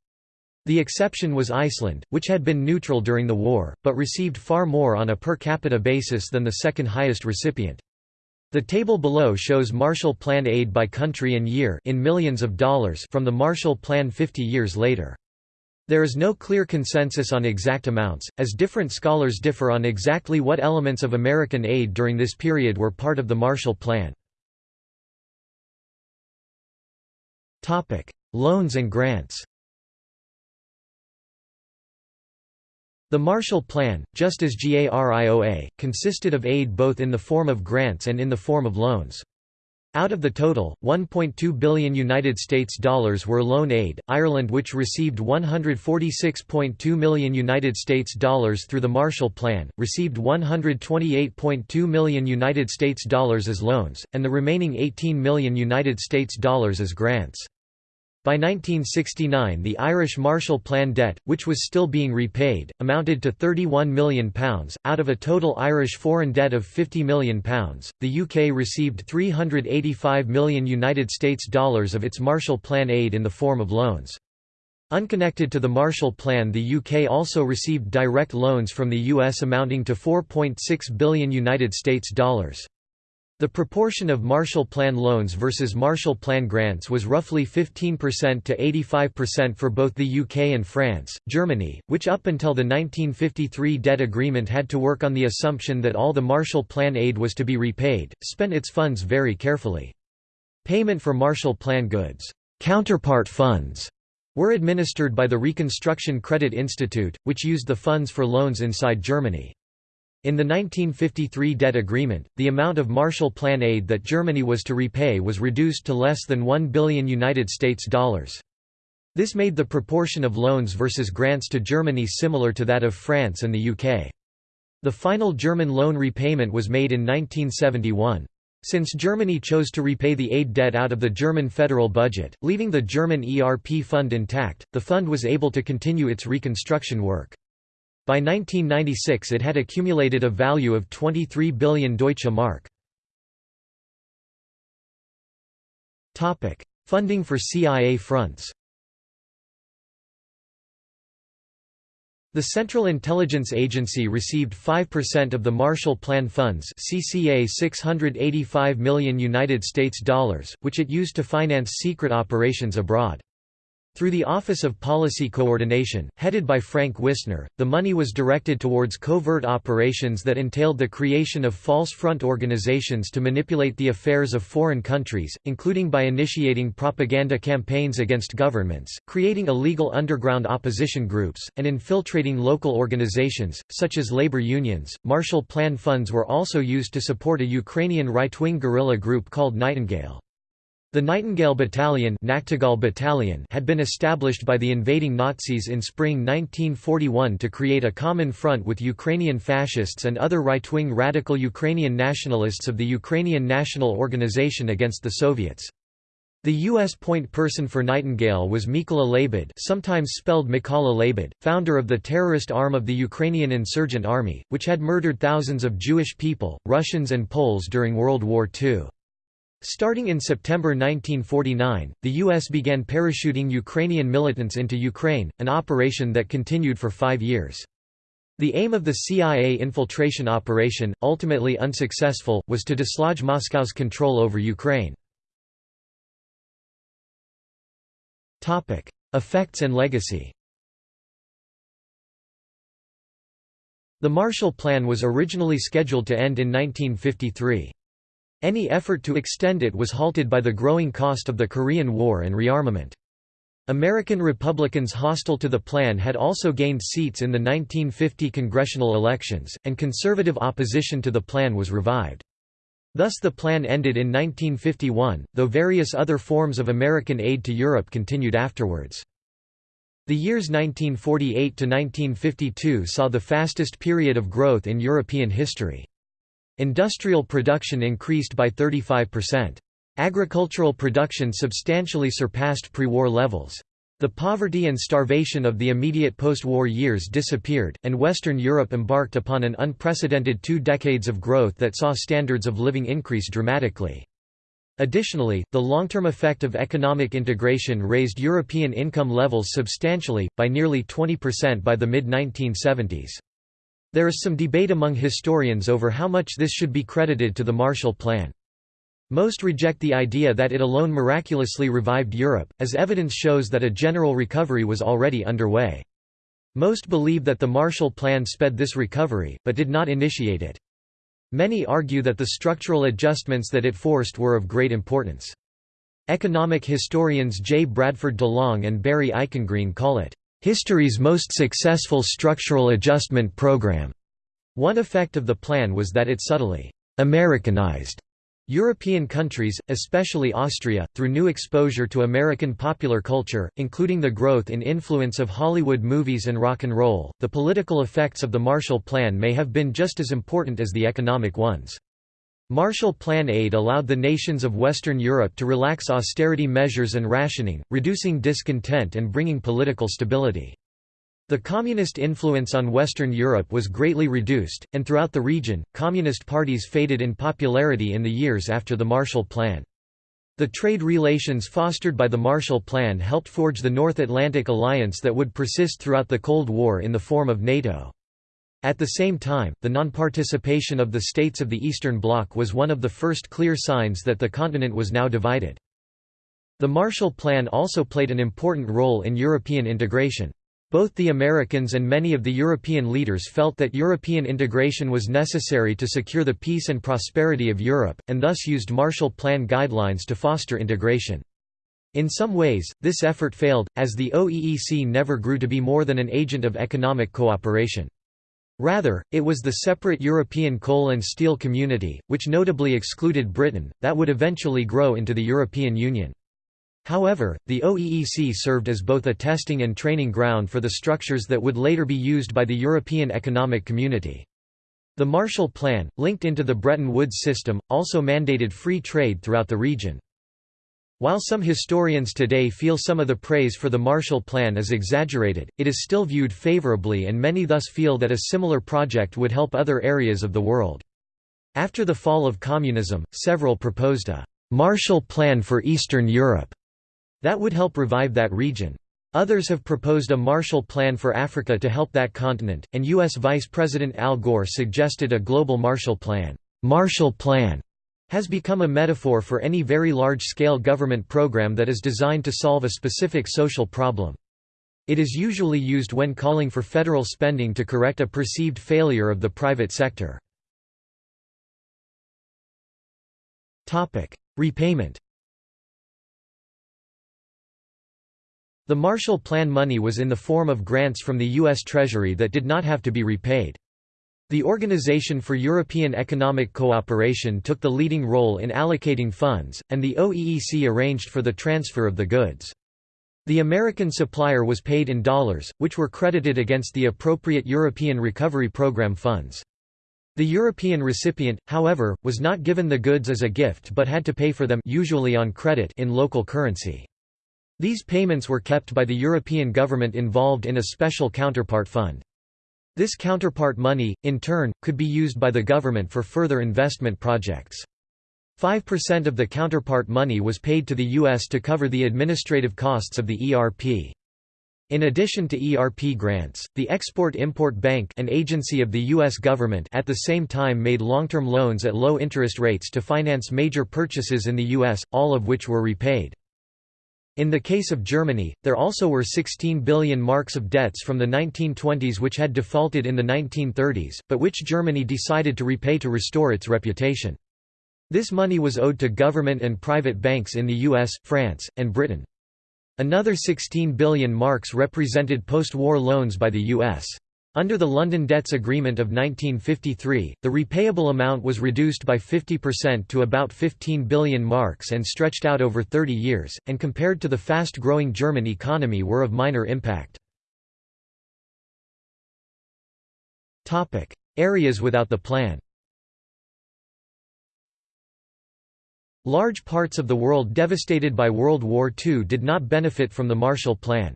The exception was Iceland, which had been neutral during the war, but received far more on a per capita basis than the second highest recipient. The table below shows Marshall Plan aid by country and year in millions of dollars from the Marshall Plan 50 years later. There is no clear consensus on exact amounts, as different scholars differ on exactly what elements of American aid during this period were part of the Marshall Plan. Loans and grants The Marshall Plan, just as GARIOA, consisted of aid both in the form of grants and in the form of loans. Out of the total, 1.2 billion United States dollars were loan aid. Ireland, which received 146.2 million United States dollars through the Marshall Plan, received 128.2 million United States dollars as loans, and the remaining 18 million United States dollars as grants. By 1969 the Irish Marshall Plan debt, which was still being repaid, amounted to £31 million. Out of a total Irish foreign debt of £50 million, the UK received 385 million United States dollars of its Marshall Plan aid in the form of loans. Unconnected to the Marshall Plan the UK also received direct loans from the US amounting to 4.6 billion United States dollars. The proportion of Marshall Plan loans versus Marshall Plan grants was roughly 15% to 85% for both the UK and France. Germany, which up until the 1953 debt agreement had to work on the assumption that all the Marshall Plan aid was to be repaid, spent its funds very carefully. Payment for Marshall Plan goods, counterpart funds, were administered by the Reconstruction Credit Institute, which used the funds for loans inside Germany. In the 1953 debt agreement, the amount of Marshall Plan aid that Germany was to repay was reduced to less than 1 billion United States dollars. This made the proportion of loans versus grants to Germany similar to that of France and the UK. The final German loan repayment was made in 1971. Since Germany chose to repay the aid debt out of the German federal budget, leaving the German ERP fund intact, the fund was able to continue its reconstruction work. By 1996 it had accumulated a value of 23 billion Deutsche Mark. Funding for CIA fronts The Central Intelligence Agency received 5% of the Marshall Plan funds CCA 685 million United States dollars, which it used to finance secret operations abroad. Through the Office of Policy Coordination, headed by Frank Wisner, the money was directed towards covert operations that entailed the creation of false front organizations to manipulate the affairs of foreign countries, including by initiating propaganda campaigns against governments, creating illegal underground opposition groups, and infiltrating local organizations, such as labor unions. Marshall Plan funds were also used to support a Ukrainian right-wing guerrilla group called Nightingale. The Nightingale Battalion, Battalion had been established by the invading Nazis in spring 1941 to create a common front with Ukrainian fascists and other right-wing radical Ukrainian nationalists of the Ukrainian National Organization against the Soviets. The U.S. point person for Nightingale was Mykola Labid sometimes spelled Mikala Leibid, founder of the terrorist arm of the Ukrainian insurgent army, which had murdered thousands of Jewish people, Russians and Poles during World War II. Starting in September 1949, the U.S. began parachuting Ukrainian militants into Ukraine, an operation that continued for five years. The aim of the CIA infiltration operation, ultimately unsuccessful, was to dislodge Moscow's control over Ukraine. Effects and legacy The Marshall Plan was originally scheduled to end in 1953. Any effort to extend it was halted by the growing cost of the Korean War and rearmament. American Republicans hostile to the plan had also gained seats in the 1950 congressional elections, and conservative opposition to the plan was revived. Thus the plan ended in 1951, though various other forms of American aid to Europe continued afterwards. The years 1948 to 1952 saw the fastest period of growth in European history. Industrial production increased by 35%. Agricultural production substantially surpassed pre-war levels. The poverty and starvation of the immediate post-war years disappeared, and Western Europe embarked upon an unprecedented two decades of growth that saw standards of living increase dramatically. Additionally, the long-term effect of economic integration raised European income levels substantially, by nearly 20% by the mid-1970s. There is some debate among historians over how much this should be credited to the Marshall Plan. Most reject the idea that it alone miraculously revived Europe, as evidence shows that a general recovery was already underway. Most believe that the Marshall Plan sped this recovery, but did not initiate it. Many argue that the structural adjustments that it forced were of great importance. Economic historians J. Bradford DeLong and Barry Eichengreen call it, "...history's most successful structural adjustment program." One effect of the plan was that it subtly «Americanized» European countries, especially Austria, through new exposure to American popular culture, including the growth in influence of Hollywood movies and rock and roll, the political effects of the Marshall Plan may have been just as important as the economic ones. Marshall Plan aid allowed the nations of Western Europe to relax austerity measures and rationing, reducing discontent and bringing political stability. The communist influence on Western Europe was greatly reduced, and throughout the region, communist parties faded in popularity in the years after the Marshall Plan. The trade relations fostered by the Marshall Plan helped forge the North Atlantic alliance that would persist throughout the Cold War in the form of NATO. At the same time, the non-participation of the states of the Eastern Bloc was one of the first clear signs that the continent was now divided. The Marshall Plan also played an important role in European integration. Both the Americans and many of the European leaders felt that European integration was necessary to secure the peace and prosperity of Europe, and thus used Marshall Plan guidelines to foster integration. In some ways, this effort failed, as the OEEC never grew to be more than an agent of economic cooperation. Rather, it was the separate European coal and steel community, which notably excluded Britain, that would eventually grow into the European Union. However, the OEEC served as both a testing and training ground for the structures that would later be used by the European Economic Community. The Marshall Plan, linked into the Bretton Woods system, also mandated free trade throughout the region. While some historians today feel some of the praise for the Marshall Plan is exaggerated, it is still viewed favorably and many thus feel that a similar project would help other areas of the world. After the fall of communism, several proposed a «Marshall Plan for Eastern Europe» That would help revive that region. Others have proposed a Marshall Plan for Africa to help that continent, and U.S. Vice President Al Gore suggested a global Marshall Plan. Marshall Plan has become a metaphor for any very large-scale government program that is designed to solve a specific social problem. It is usually used when calling for federal spending to correct a perceived failure of the private sector. Repayment The Marshall Plan money was in the form of grants from the U.S. Treasury that did not have to be repaid. The Organization for European Economic Cooperation took the leading role in allocating funds, and the OEEC arranged for the transfer of the goods. The American supplier was paid in dollars, which were credited against the appropriate European Recovery Program funds. The European recipient, however, was not given the goods as a gift but had to pay for them usually on credit in local currency. These payments were kept by the European government involved in a special counterpart fund. This counterpart money, in turn, could be used by the government for further investment projects. 5% of the counterpart money was paid to the U.S. to cover the administrative costs of the ERP. In addition to ERP grants, the Export-Import Bank an agency of the U.S. government at the same time made long-term loans at low interest rates to finance major purchases in the U.S., all of which were repaid. In the case of Germany, there also were 16 billion marks of debts from the 1920s which had defaulted in the 1930s, but which Germany decided to repay to restore its reputation. This money was owed to government and private banks in the US, France, and Britain. Another 16 billion marks represented post-war loans by the US. Under the London Debts Agreement of 1953, the repayable amount was reduced by 50% to about 15 billion marks and stretched out over 30 years, and compared to the fast-growing German economy were of minor impact. Areas without the plan Large parts of the world devastated by World War II did not benefit from the Marshall Plan.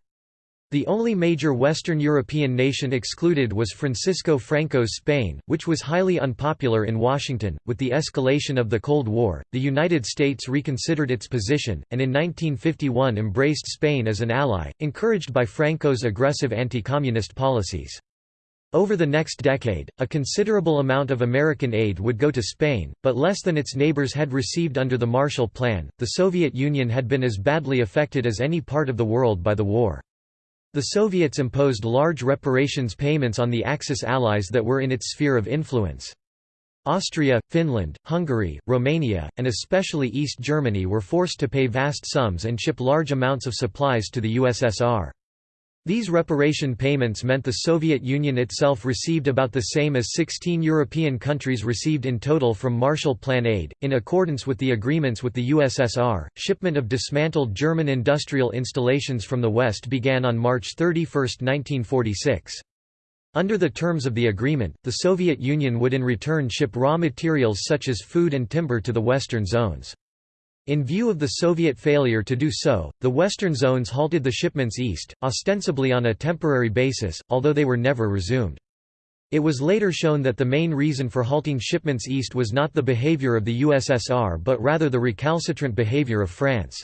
The only major Western European nation excluded was Francisco Franco's Spain, which was highly unpopular in Washington. With the escalation of the Cold War, the United States reconsidered its position, and in 1951 embraced Spain as an ally, encouraged by Franco's aggressive anti communist policies. Over the next decade, a considerable amount of American aid would go to Spain, but less than its neighbors had received under the Marshall Plan. The Soviet Union had been as badly affected as any part of the world by the war. The Soviets imposed large reparations payments on the Axis allies that were in its sphere of influence. Austria, Finland, Hungary, Romania, and especially East Germany were forced to pay vast sums and ship large amounts of supplies to the USSR. These reparation payments meant the Soviet Union itself received about the same as 16 European countries received in total from Marshall Plan aid. In accordance with the agreements with the USSR, shipment of dismantled German industrial installations from the West began on March 31, 1946. Under the terms of the agreement, the Soviet Union would in return ship raw materials such as food and timber to the western zones. In view of the Soviet failure to do so, the western zones halted the shipments east, ostensibly on a temporary basis, although they were never resumed. It was later shown that the main reason for halting shipments east was not the behavior of the USSR but rather the recalcitrant behavior of France.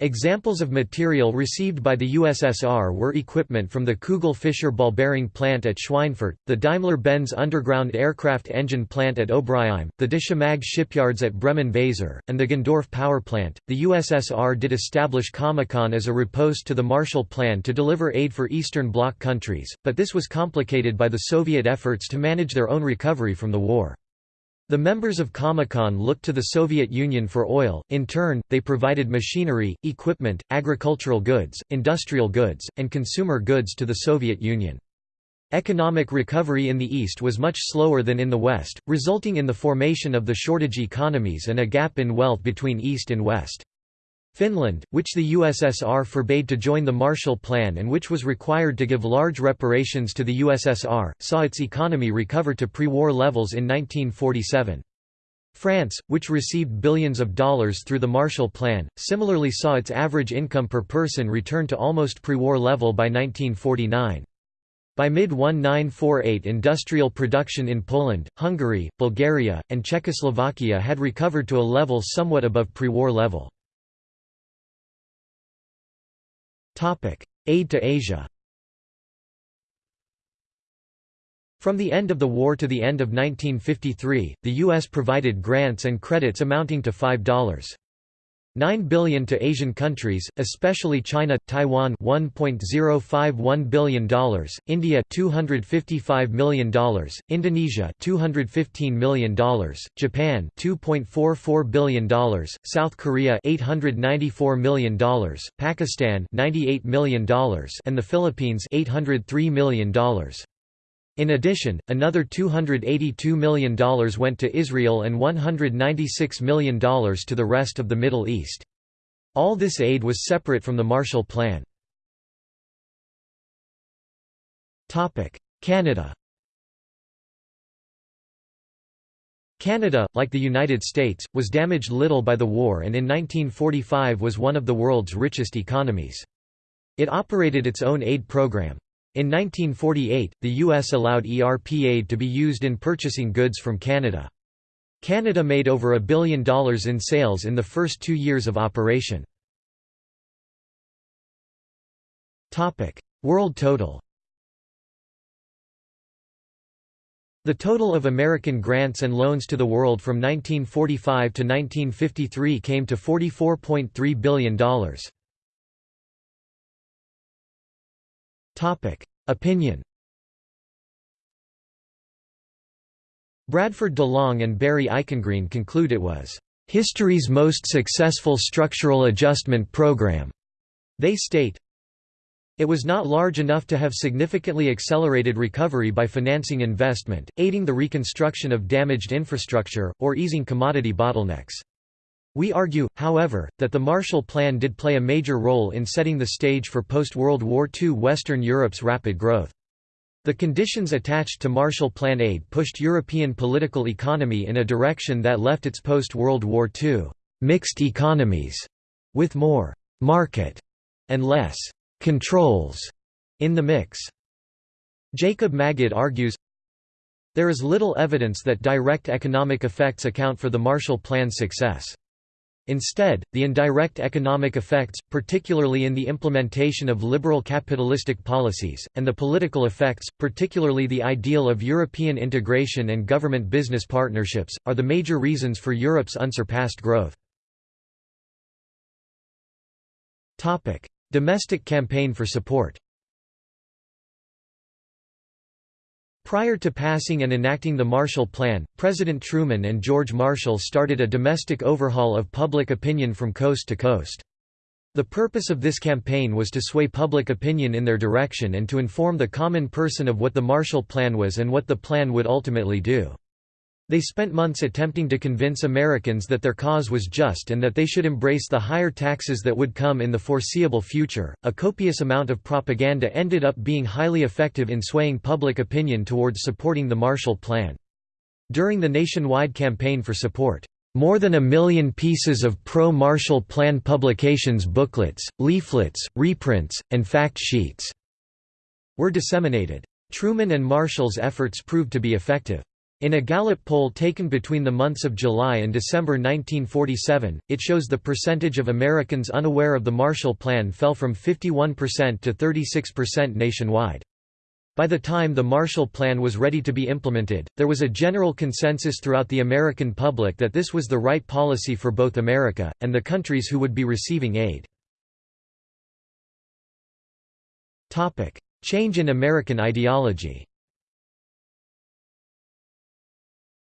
Examples of material received by the USSR were equipment from the Kugel-Fischer ball bearing plant at Schweinfurt, the Daimler-Benz underground aircraft engine plant at Obrigheim, the Deschimag shipyards at Bremen-Weser, and the Gendorf power plant. The USSR did establish Comecon as a riposte to the Marshall Plan to deliver aid for Eastern Bloc countries, but this was complicated by the Soviet efforts to manage their own recovery from the war. The members of Comecon looked to the Soviet Union for oil, in turn, they provided machinery, equipment, agricultural goods, industrial goods, and consumer goods to the Soviet Union. Economic recovery in the East was much slower than in the West, resulting in the formation of the shortage economies and a gap in wealth between East and West. Finland, which the USSR forbade to join the Marshall Plan and which was required to give large reparations to the USSR, saw its economy recover to pre-war levels in 1947. France, which received billions of dollars through the Marshall Plan, similarly saw its average income per person return to almost pre-war level by 1949. By mid-1948 industrial production in Poland, Hungary, Bulgaria, and Czechoslovakia had recovered to a level somewhat above pre-war level. Aid to Asia From the end of the war to the end of 1953, the U.S. provided grants and credits amounting to $5. 9 billion to Asian countries, especially China, Taiwan 1.051 billion dollars, India 255 million dollars, Indonesia 215 million dollars, Japan 2.44 billion dollars, South Korea 894 million dollars, Pakistan 98 million dollars, and the Philippines 803 million dollars. In addition, another $282 million went to Israel and $196 million to the rest of the Middle East. All this aid was separate from the Marshall Plan. Canada Canada, like the United States, was damaged little by the war and in 1945 was one of the world's richest economies. It operated its own aid program. In 1948, the U.S. allowed ERP aid to be used in purchasing goods from Canada. Canada made over a billion dollars in sales in the first two years of operation. World total The total of American grants and loans to the world from 1945 to 1953 came to $44.3 billion. Opinion. Bradford DeLong and Barry Eichengreen conclude it was history's most successful structural adjustment program. They state, it was not large enough to have significantly accelerated recovery by financing investment, aiding the reconstruction of damaged infrastructure, or easing commodity bottlenecks. We argue, however, that the Marshall Plan did play a major role in setting the stage for post-World War II Western Europe's rapid growth. The conditions attached to Marshall Plan aid pushed European political economy in a direction that left its post-World War II mixed economies, with more «market» and less «controls» in the mix. Jacob Magid argues, there is little evidence that direct economic effects account for the Marshall Plan's success. Instead, the indirect economic effects, particularly in the implementation of liberal capitalistic policies, and the political effects, particularly the ideal of European integration and government-business partnerships, are the major reasons for Europe's unsurpassed growth. Domestic campaign for support Prior to passing and enacting the Marshall Plan, President Truman and George Marshall started a domestic overhaul of public opinion from coast to coast. The purpose of this campaign was to sway public opinion in their direction and to inform the common person of what the Marshall Plan was and what the plan would ultimately do. They spent months attempting to convince Americans that their cause was just and that they should embrace the higher taxes that would come in the foreseeable future. A copious amount of propaganda ended up being highly effective in swaying public opinion towards supporting the Marshall Plan. During the nationwide campaign for support, more than a million pieces of pro-Marshall Plan publications booklets, leaflets, reprints, and fact sheets were disseminated. Truman and Marshall's efforts proved to be effective. In a Gallup poll taken between the months of July and December 1947, it shows the percentage of Americans unaware of the Marshall Plan fell from 51% to 36% nationwide. By the time the Marshall Plan was ready to be implemented, there was a general consensus throughout the American public that this was the right policy for both America, and the countries who would be receiving aid. Change in American ideology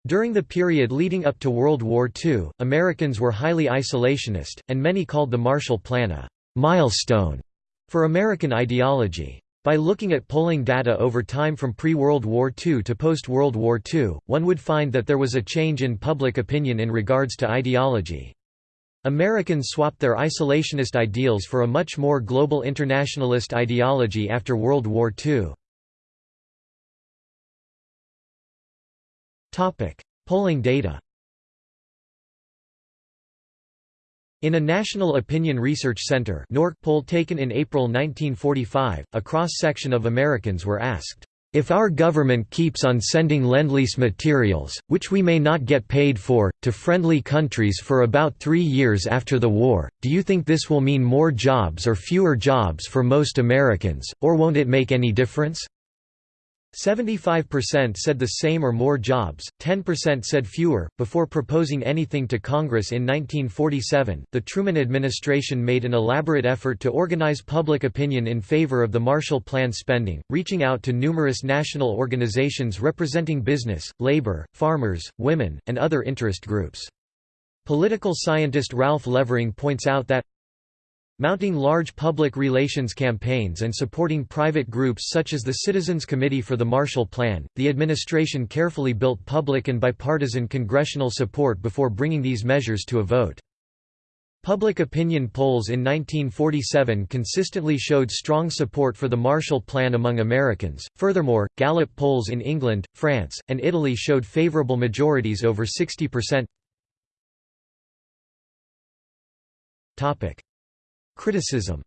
During the period leading up to World War II, Americans were highly isolationist, and many called the Marshall Plan a «milestone» for American ideology. By looking at polling data over time from pre-World War II to post-World War II, one would find that there was a change in public opinion in regards to ideology. Americans swapped their isolationist ideals for a much more global internationalist ideology after World War II. Polling data In a National Opinion Research Center NORC poll taken in April 1945, a cross-section of Americans were asked, "...if our government keeps on sending Lend-Lease materials, which we may not get paid for, to friendly countries for about three years after the war, do you think this will mean more jobs or fewer jobs for most Americans, or won't it make any difference?" 75% said the same or more jobs, 10% said fewer. Before proposing anything to Congress in 1947, the Truman administration made an elaborate effort to organize public opinion in favor of the Marshall Plan spending, reaching out to numerous national organizations representing business, labor, farmers, women, and other interest groups. Political scientist Ralph Levering points out that Mounting large public relations campaigns and supporting private groups such as the Citizens Committee for the Marshall Plan, the administration carefully built public and bipartisan congressional support before bringing these measures to a vote. Public opinion polls in 1947 consistently showed strong support for the Marshall Plan among Americans. Furthermore, Gallup polls in England, France, and Italy showed favorable majorities over 60%. Topic: Criticism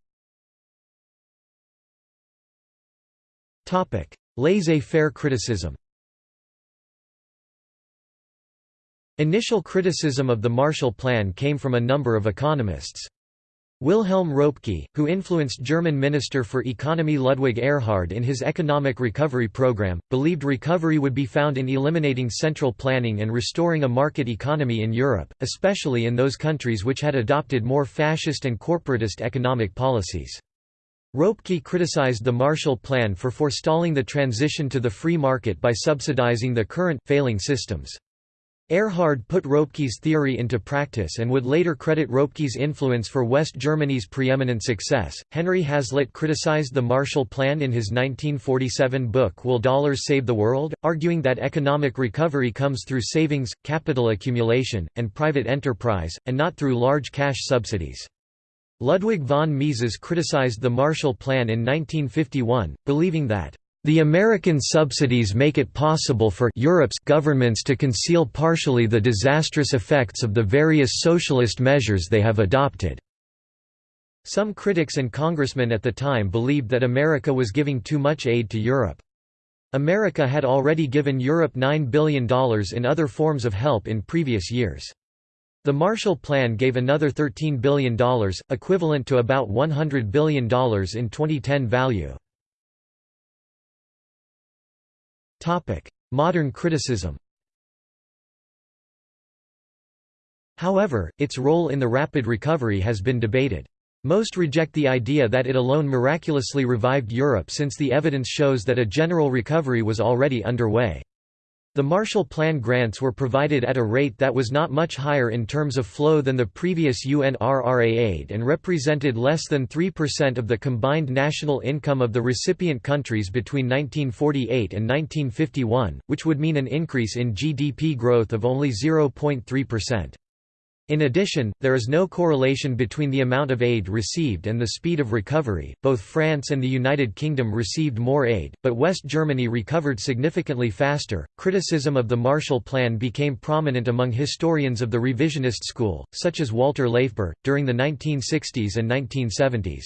Laissez-faire criticism Initial criticism of the Marshall Plan came from a number of economists. Wilhelm Röpke, who influenced German Minister for Economy Ludwig Erhard in his economic recovery program, believed recovery would be found in eliminating central planning and restoring a market economy in Europe, especially in those countries which had adopted more fascist and corporatist economic policies. Röpke criticized the Marshall Plan for forestalling the transition to the free market by subsidizing the current, failing systems. Erhard put Röpke's theory into practice and would later credit Röpke's influence for West Germany's preeminent success. Henry Hazlitt criticized the Marshall Plan in his 1947 book Will Dollars Save the World, arguing that economic recovery comes through savings, capital accumulation, and private enterprise, and not through large cash subsidies. Ludwig von Mises criticized the Marshall Plan in 1951, believing that the American subsidies make it possible for Europe's governments to conceal partially the disastrous effects of the various socialist measures they have adopted. Some critics and congressmen at the time believed that America was giving too much aid to Europe. America had already given Europe $9 billion in other forms of help in previous years. The Marshall Plan gave another $13 billion, equivalent to about $100 billion in 2010 value. Modern criticism However, its role in the rapid recovery has been debated. Most reject the idea that it alone miraculously revived Europe since the evidence shows that a general recovery was already underway. The Marshall Plan grants were provided at a rate that was not much higher in terms of flow than the previous UNRRA aid and represented less than 3% of the combined national income of the recipient countries between 1948 and 1951, which would mean an increase in GDP growth of only 0.3%. In addition, there is no correlation between the amount of aid received and the speed of recovery. Both France and the United Kingdom received more aid, but West Germany recovered significantly faster. Criticism of the Marshall Plan became prominent among historians of the revisionist school, such as Walter LaFeber, during the 1960s and 1970s.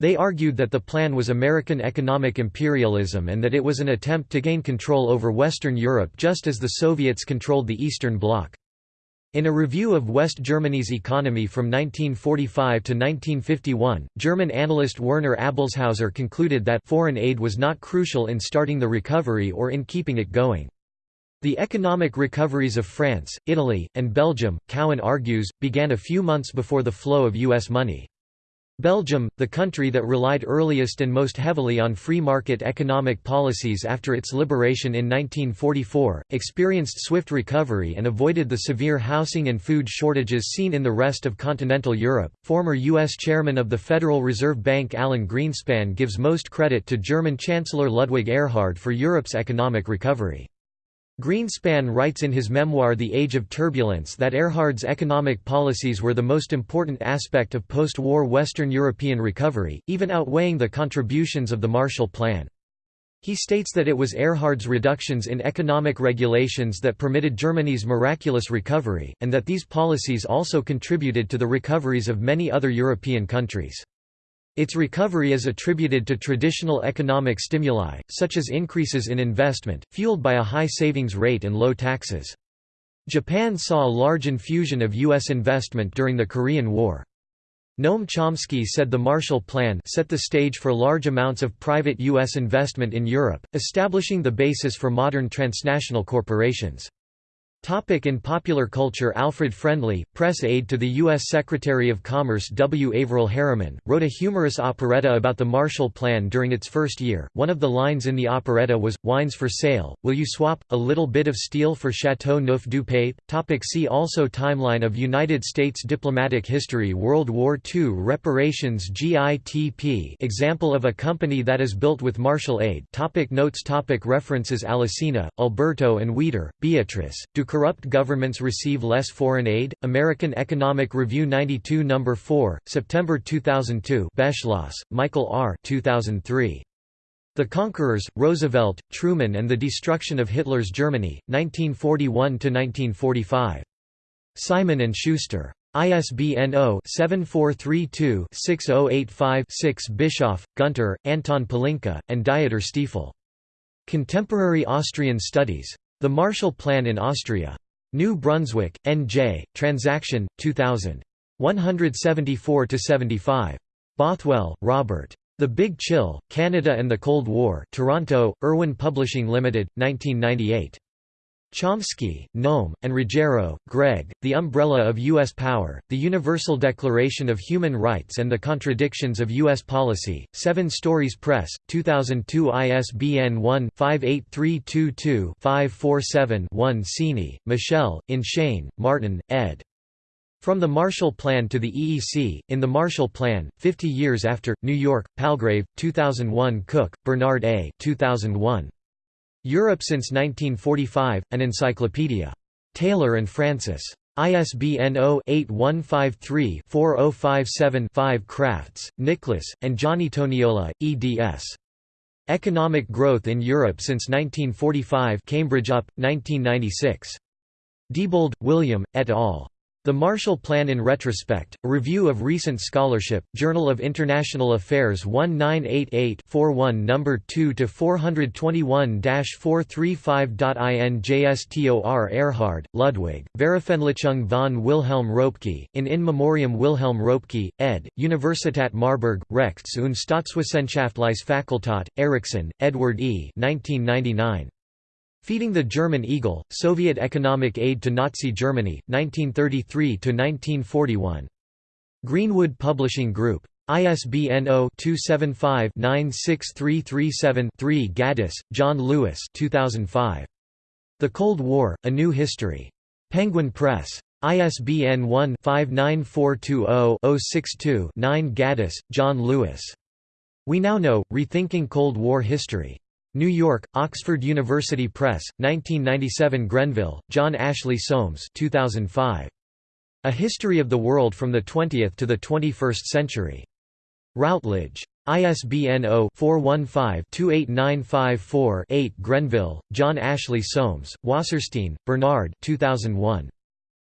They argued that the plan was American economic imperialism and that it was an attempt to gain control over Western Europe just as the Soviets controlled the Eastern Bloc. In a review of West Germany's economy from 1945 to 1951, German analyst Werner Abelshauser concluded that foreign aid was not crucial in starting the recovery or in keeping it going. The economic recoveries of France, Italy, and Belgium, Cowen argues, began a few months before the flow of U.S. money. Belgium, the country that relied earliest and most heavily on free market economic policies after its liberation in 1944, experienced swift recovery and avoided the severe housing and food shortages seen in the rest of continental Europe. Former U.S. Chairman of the Federal Reserve Bank Alan Greenspan gives most credit to German Chancellor Ludwig Erhard for Europe's economic recovery. Greenspan writes in his memoir The Age of Turbulence that Erhard's economic policies were the most important aspect of post-war Western European recovery, even outweighing the contributions of the Marshall Plan. He states that it was Erhard's reductions in economic regulations that permitted Germany's miraculous recovery, and that these policies also contributed to the recoveries of many other European countries. Its recovery is attributed to traditional economic stimuli, such as increases in investment, fueled by a high savings rate and low taxes. Japan saw a large infusion of U.S. investment during the Korean War. Noam Chomsky said the Marshall Plan set the stage for large amounts of private U.S. investment in Europe, establishing the basis for modern transnational corporations. Topic in popular culture Alfred Friendly, press aide to the U.S. Secretary of Commerce W. Averell Harriman, wrote a humorous operetta about the Marshall Plan during its first year. One of the lines in the operetta was, Wines for sale, will you swap, a little bit of steel for Chateau Neuf du Pape? Topic see also Timeline of United States diplomatic history World War II reparations GITP example of a company that is built with Marshall aid topic Notes topic References Alesina, Alberto and Weder, Beatrice, Do corrupt governments receive less foreign aid? American Economic Review 92 No. 4, September 2002 Beschloss, Michael R. 2003. The Conquerors, Roosevelt, Truman and the Destruction of Hitler's Germany, 1941–1945. Simon & Schuster. ISBN 0-7432-6085-6 Bischoff, Gunter, Anton Pelinka, and Dieter Stiefel. Contemporary Austrian Studies. The Marshall Plan in Austria. New Brunswick, N.J., Transaction, 2000. 174–75. Bothwell, Robert. The Big Chill, Canada and the Cold War Toronto, Irwin Publishing Limited, 1998. Chomsky, Noam, and Ruggiero, Greg, The Umbrella of U.S. Power, The Universal Declaration of Human Rights and the Contradictions of U.S. Policy, Seven Stories Press, 2002 ISBN 1-58322-547-1 Cini, Michel, in Schain, Martin, ed. From the Marshall Plan to the EEC, in the Marshall Plan, 50 Years After, New York, Palgrave, 2001 Cook, Bernard A. 2001. Europe since 1945, an encyclopedia. Taylor and Francis. ISBN 0-8153-4057-5 Crafts, Nicholas, and Gianni Toniolo, eds. Economic Growth in Europe since 1945 Cambridge UP, 1996. Diebold, William, et al. The Marshall Plan in Retrospect, a review of recent scholarship, Journal of International Affairs 1988-41 No. 2-421-435.INJSTOR Erhard, Ludwig, Veröffentlichung von Wilhelm Röpke, in In Memoriam Wilhelm Röpke, ed., Universität Marburg, Rechts- und Staatswissenschaftliche Fakultät, Ericson, Edward E. 1999. Feeding the German Eagle, Soviet Economic Aid to Nazi Germany, 1933–1941. Greenwood Publishing Group. ISBN 0-275-96337-3 Gaddis, John Lewis 2005. The Cold War, A New History. Penguin Press. ISBN 1-59420-062-9 Gaddis, John Lewis. We Now Know, Rethinking Cold War History. New York, Oxford University Press, 1997 Grenville, John Ashley Soames 2005. A History of the World from the Twentieth to the Twenty-First Century. Routledge. ISBN 0-415-28954-8 Grenville, John Ashley Soames, Wasserstein, Bernard 2001.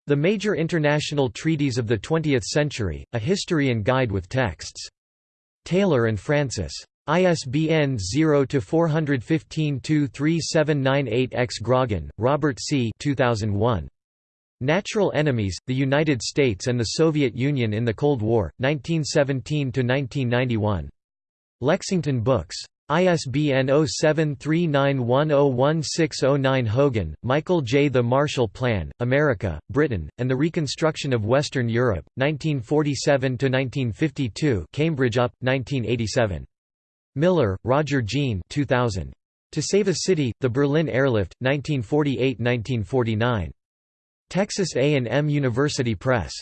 The Major International Treaties of the Twentieth Century, A History and Guide with Texts. Taylor and Francis. ISBN 0-415-23798-X Grogan, Robert C. 2001. Natural Enemies, The United States and the Soviet Union in the Cold War, 1917–1991. Lexington Books. ISBN 0739101609 Hogan, Michael J. The Marshall Plan, America, Britain, and the Reconstruction of Western Europe, 1947–1952 Cambridge UP, 1987. Miller, Roger Gene 2000. To Save a City, The Berlin Airlift, 1948–1949. Texas A&M University Press.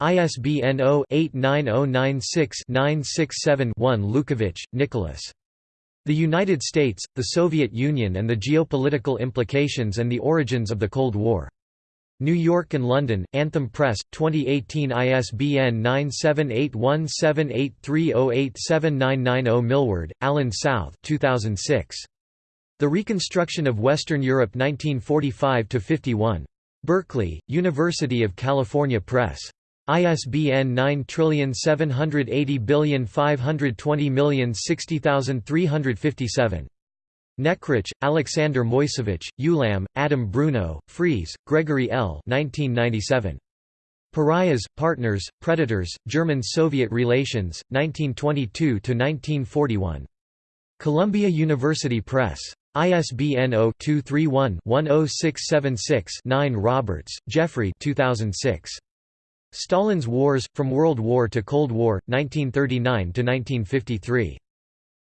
ISBN 0-89096-967-1 Lukovich, Nicholas. The United States, the Soviet Union and the Geopolitical Implications and the Origins of the Cold War. New York and London, Anthem Press, 2018 ISBN 9781783087990 Milward, Alan South 2006. The Reconstruction of Western Europe 1945–51. Berkeley, University of California Press. ISBN 9780520060357. Nekrich, Alexander Moisevich, Ulam, Adam Bruno, Freeze, Gregory L. 1997. Pariahs, Partners, Predators, German-Soviet Relations, 1922–1941. Columbia University Press. ISBN 0-231-10676-9 Roberts, Geoffrey 2006. Stalin's Wars, From World War to Cold War, 1939–1953.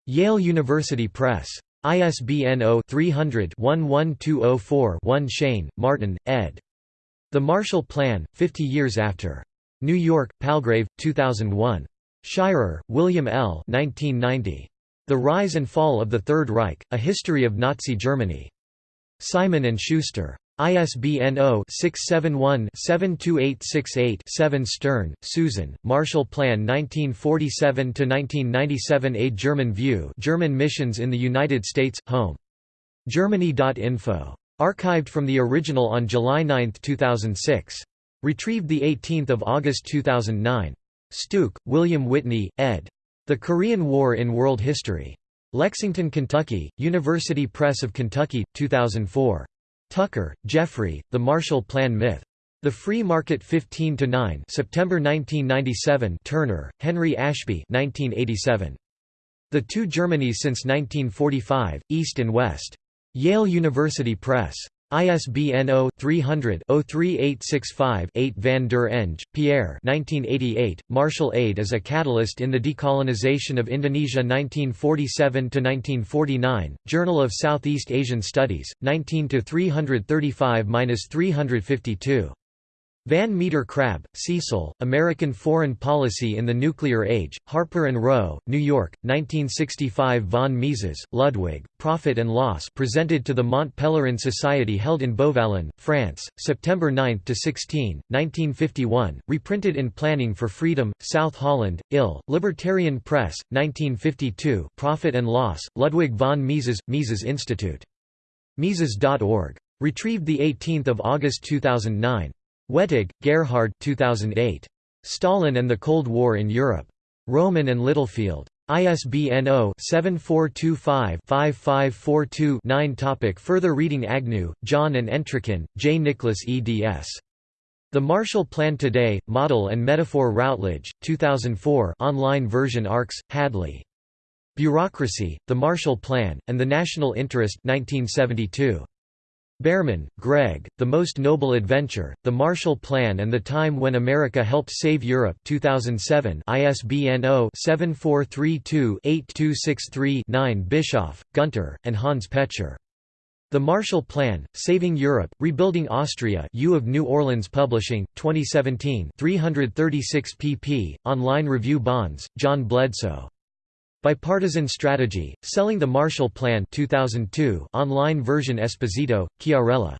Yale University Press. ISBN 0-300-11204-1 Schain, Martin, ed. The Marshall Plan, 50 Years After. New York, Palgrave, 2001. Shirer, William L. 1990. The Rise and Fall of the Third Reich, A History of Nazi Germany. Simon & Schuster. ISBN 0-671-72868-7 Stern, Susan, Marshall Plan 1947–1997 A German View German Missions in the United States, Home. Germany.info. Archived from the original on July 9, 2006. Retrieved 18 August 2009. Stueck, William Whitney, ed. The Korean War in World History. Lexington, Kentucky, University Press of Kentucky, 2004. Tucker, Jeffrey, The Marshall Plan Myth. The Free Market 15 to 9, September 1997. Turner, Henry Ashby, 1987. The Two Germanys since 1945, East and West. Yale University Press. ISBN 0-300-03865-8 Van der Eng, Pierre 1988, Marshall Aid as a Catalyst in the Decolonization of Indonesia 1947–1949, Journal of Southeast Asian Studies, 19–335–352. Van Meter Crabb, Cecil, American Foreign Policy in the Nuclear Age, Harper & Row, New York, 1965 Von Mises, Ludwig, Profit and Loss presented to the Mont Pelerin Society held in Beauvallon, France, September 9–16, 1951, reprinted in Planning for Freedom, South Holland, Ill, Libertarian Press, 1952 Profit and Loss, Ludwig von Mises, Mises Institute. Mises.org. Retrieved 18 August 2009. Wettig, Gerhard 2008. Stalin and the Cold War in Europe. Rowman and Littlefield. ISBN 0-7425-5542-9 Topic Further reading Agnew, John and Entrikin, J. Nicholas eds. The Marshall Plan Today, Model and Metaphor Routledge, 2004 online version Arkes, Hadley. Bureaucracy, The Marshall Plan, and the National Interest 1972. Behrman, Greg, The Most Noble Adventure, The Marshall Plan and the Time When America Helped Save Europe 2007 ISBN 0-7432-8263-9 Bischoff, Gunter, and Hans Petschar. The Marshall Plan, Saving Europe, Rebuilding Austria U of New Orleans Publishing, 2017 336 pp. Online Review Bonds, John Bledsoe. Bipartisan Strategy, Selling the Marshall Plan 2002 online version Esposito, Chiarella.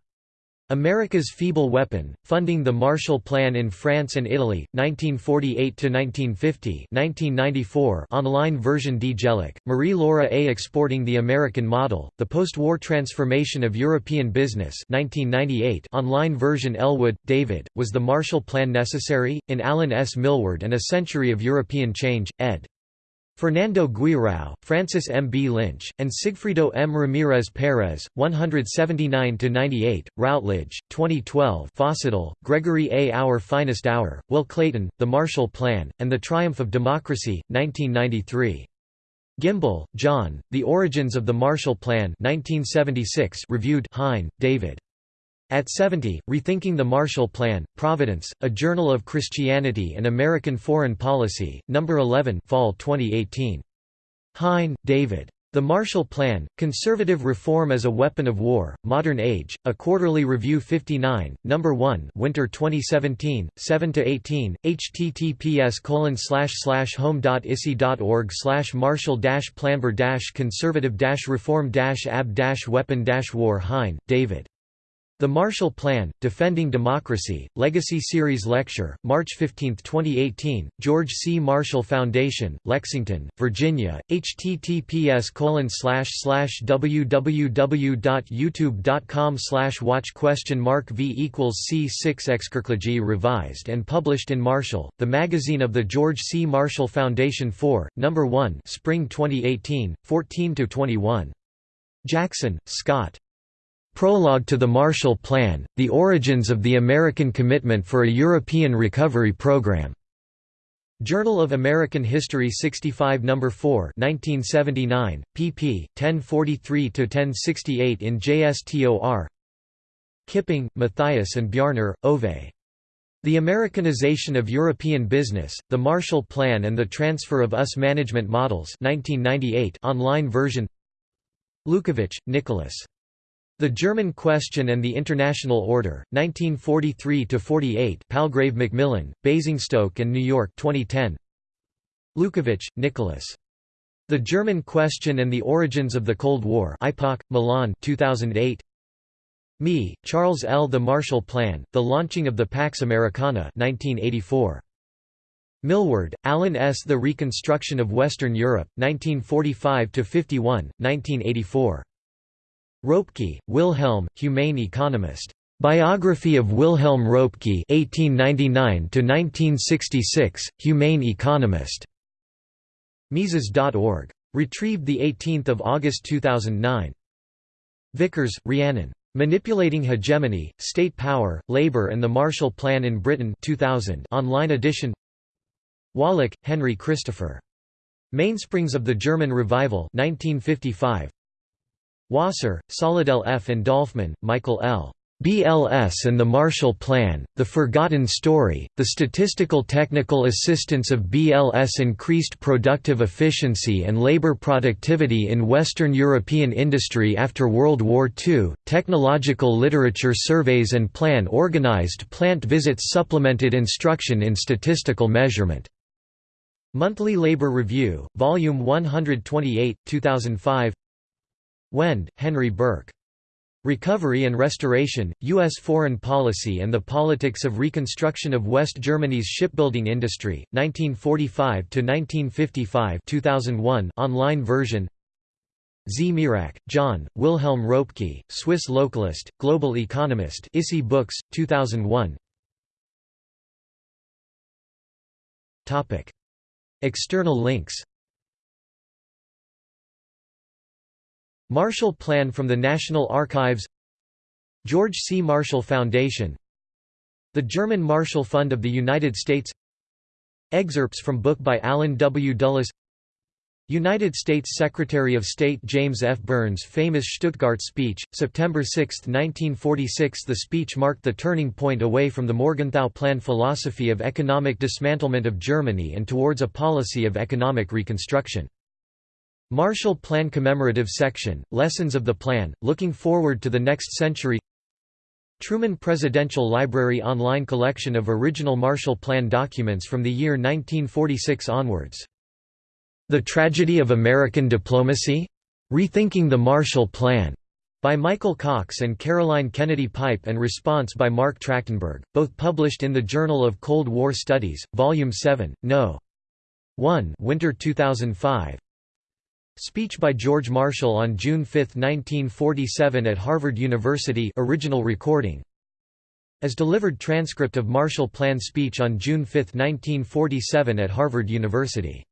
America's Feeble Weapon, Funding the Marshall Plan in France and Italy, 1948–1950 1994 online version D. Marie-Laura A. Exporting the American Model, The Post-War Transformation of European Business 1998 online version Ellwood, David, Was the Marshall Plan Necessary? In Alan S. Milward and A Century of European Change, ed. Fernando Guirao, Francis M. B. Lynch, and Sigfrido M. Ramirez Perez, 179–98, Routledge, 2012 Fossedal, Gregory A. Our Finest Hour, Will Clayton, The Marshall Plan, and the Triumph of Democracy, 1993. Gimbel, John, The Origins of the Marshall Plan 1976 reviewed Hein, David. At 70, Rethinking the Marshall Plan, Providence, A Journal of Christianity and American Foreign Policy, No. 11 Fall 2018. Hein, David. The Marshall Plan, Conservative Reform as a Weapon of War, Modern Age, A Quarterly Review 59, No. 1 Winter 2017, 7–18, https home.isi.org marshall-planber-conservative-reform-ab-weapon-war Hein, David. The Marshall Plan, Defending Democracy, Legacy Series Lecture, March 15, 2018, George C. Marshall Foundation, Lexington, Virginia, https www.youtube.com watch question mark v equals c6 Excurclergy revised and published in Marshall, the magazine of the George C. Marshall Foundation 4, No. 1 Spring 2018, 14–21. Jackson, Scott. Prologue to the Marshall Plan, The Origins of the American Commitment for a European Recovery Program. Journal of American History 65 No. 4 1979, pp. 1043–1068 in JSTOR Kipping, Matthias and Bjarnar, Ove. The Americanization of European Business, The Marshall Plan and the Transfer of US Management Models 1998 online version Lukovich, Nicholas. The German Question and the International Order, 1943–48 Palgrave Macmillan, Basingstoke and New York 2010 Lukovich, Nicholas. The German Question and the Origins of the Cold War IPOC, Milan 2008 Mee, Charles L. The Marshall Plan, The Launching of the Pax Americana 1984. Milward, Alan S. The Reconstruction of Western Europe, 1945–51, 1984. Roepke, Wilhelm, Humane Economist. Biography of Wilhelm Roepke (1899–1966), Humane Economist. Mises.org. Retrieved 18 August 2009. Vickers, Rhiannon. Manipulating Hegemony, State Power, Labour and the Marshall Plan in Britain 2000 online edition Wallach, Henry Christopher. Mainsprings of the German Revival 1955. Wasser, Solidel F. and Dolfman, Michael L. BLS and the Marshall Plan, The Forgotten Story, The Statistical Technical Assistance of BLS Increased Productive Efficiency and Labor Productivity in Western European Industry After World War II, Technological Literature Surveys and Plan Organized Plant Visits Supplemented Instruction in Statistical Measurement. Monthly Labor Review, Volume 128, 2005 Wend, Henry Burke. Recovery and Restoration, U.S. Foreign Policy and the Politics of Reconstruction of West Germany's Shipbuilding Industry, 1945–1955 2001 online version Zmirak, John, Wilhelm Ropke, Swiss localist, global economist ISI Books, 2001 External links Marshall Plan from the National Archives George C. Marshall Foundation The German Marshall Fund of the United States Excerpts from book by Allen W. Dulles United States Secretary of State James F. Byrne's famous Stuttgart speech, September 6, 1946 The speech marked the turning point away from the Morgenthau Plan philosophy of economic dismantlement of Germany and towards a policy of economic reconstruction. Marshall Plan Commemorative Section, Lessons of the Plan, Looking Forward to the Next Century Truman Presidential Library online collection of original Marshall Plan documents from the year 1946 onwards. The Tragedy of American Diplomacy? Rethinking the Marshall Plan, by Michael Cox and Caroline Kennedy Pipe and response by Marc Trachtenberg, both published in the Journal of Cold War Studies, Volume 7, No. 1 Winter 2005 Speech by George Marshall on June 5, 1947 at Harvard University original recording. As delivered transcript of Marshall Plan speech on June 5, 1947 at Harvard University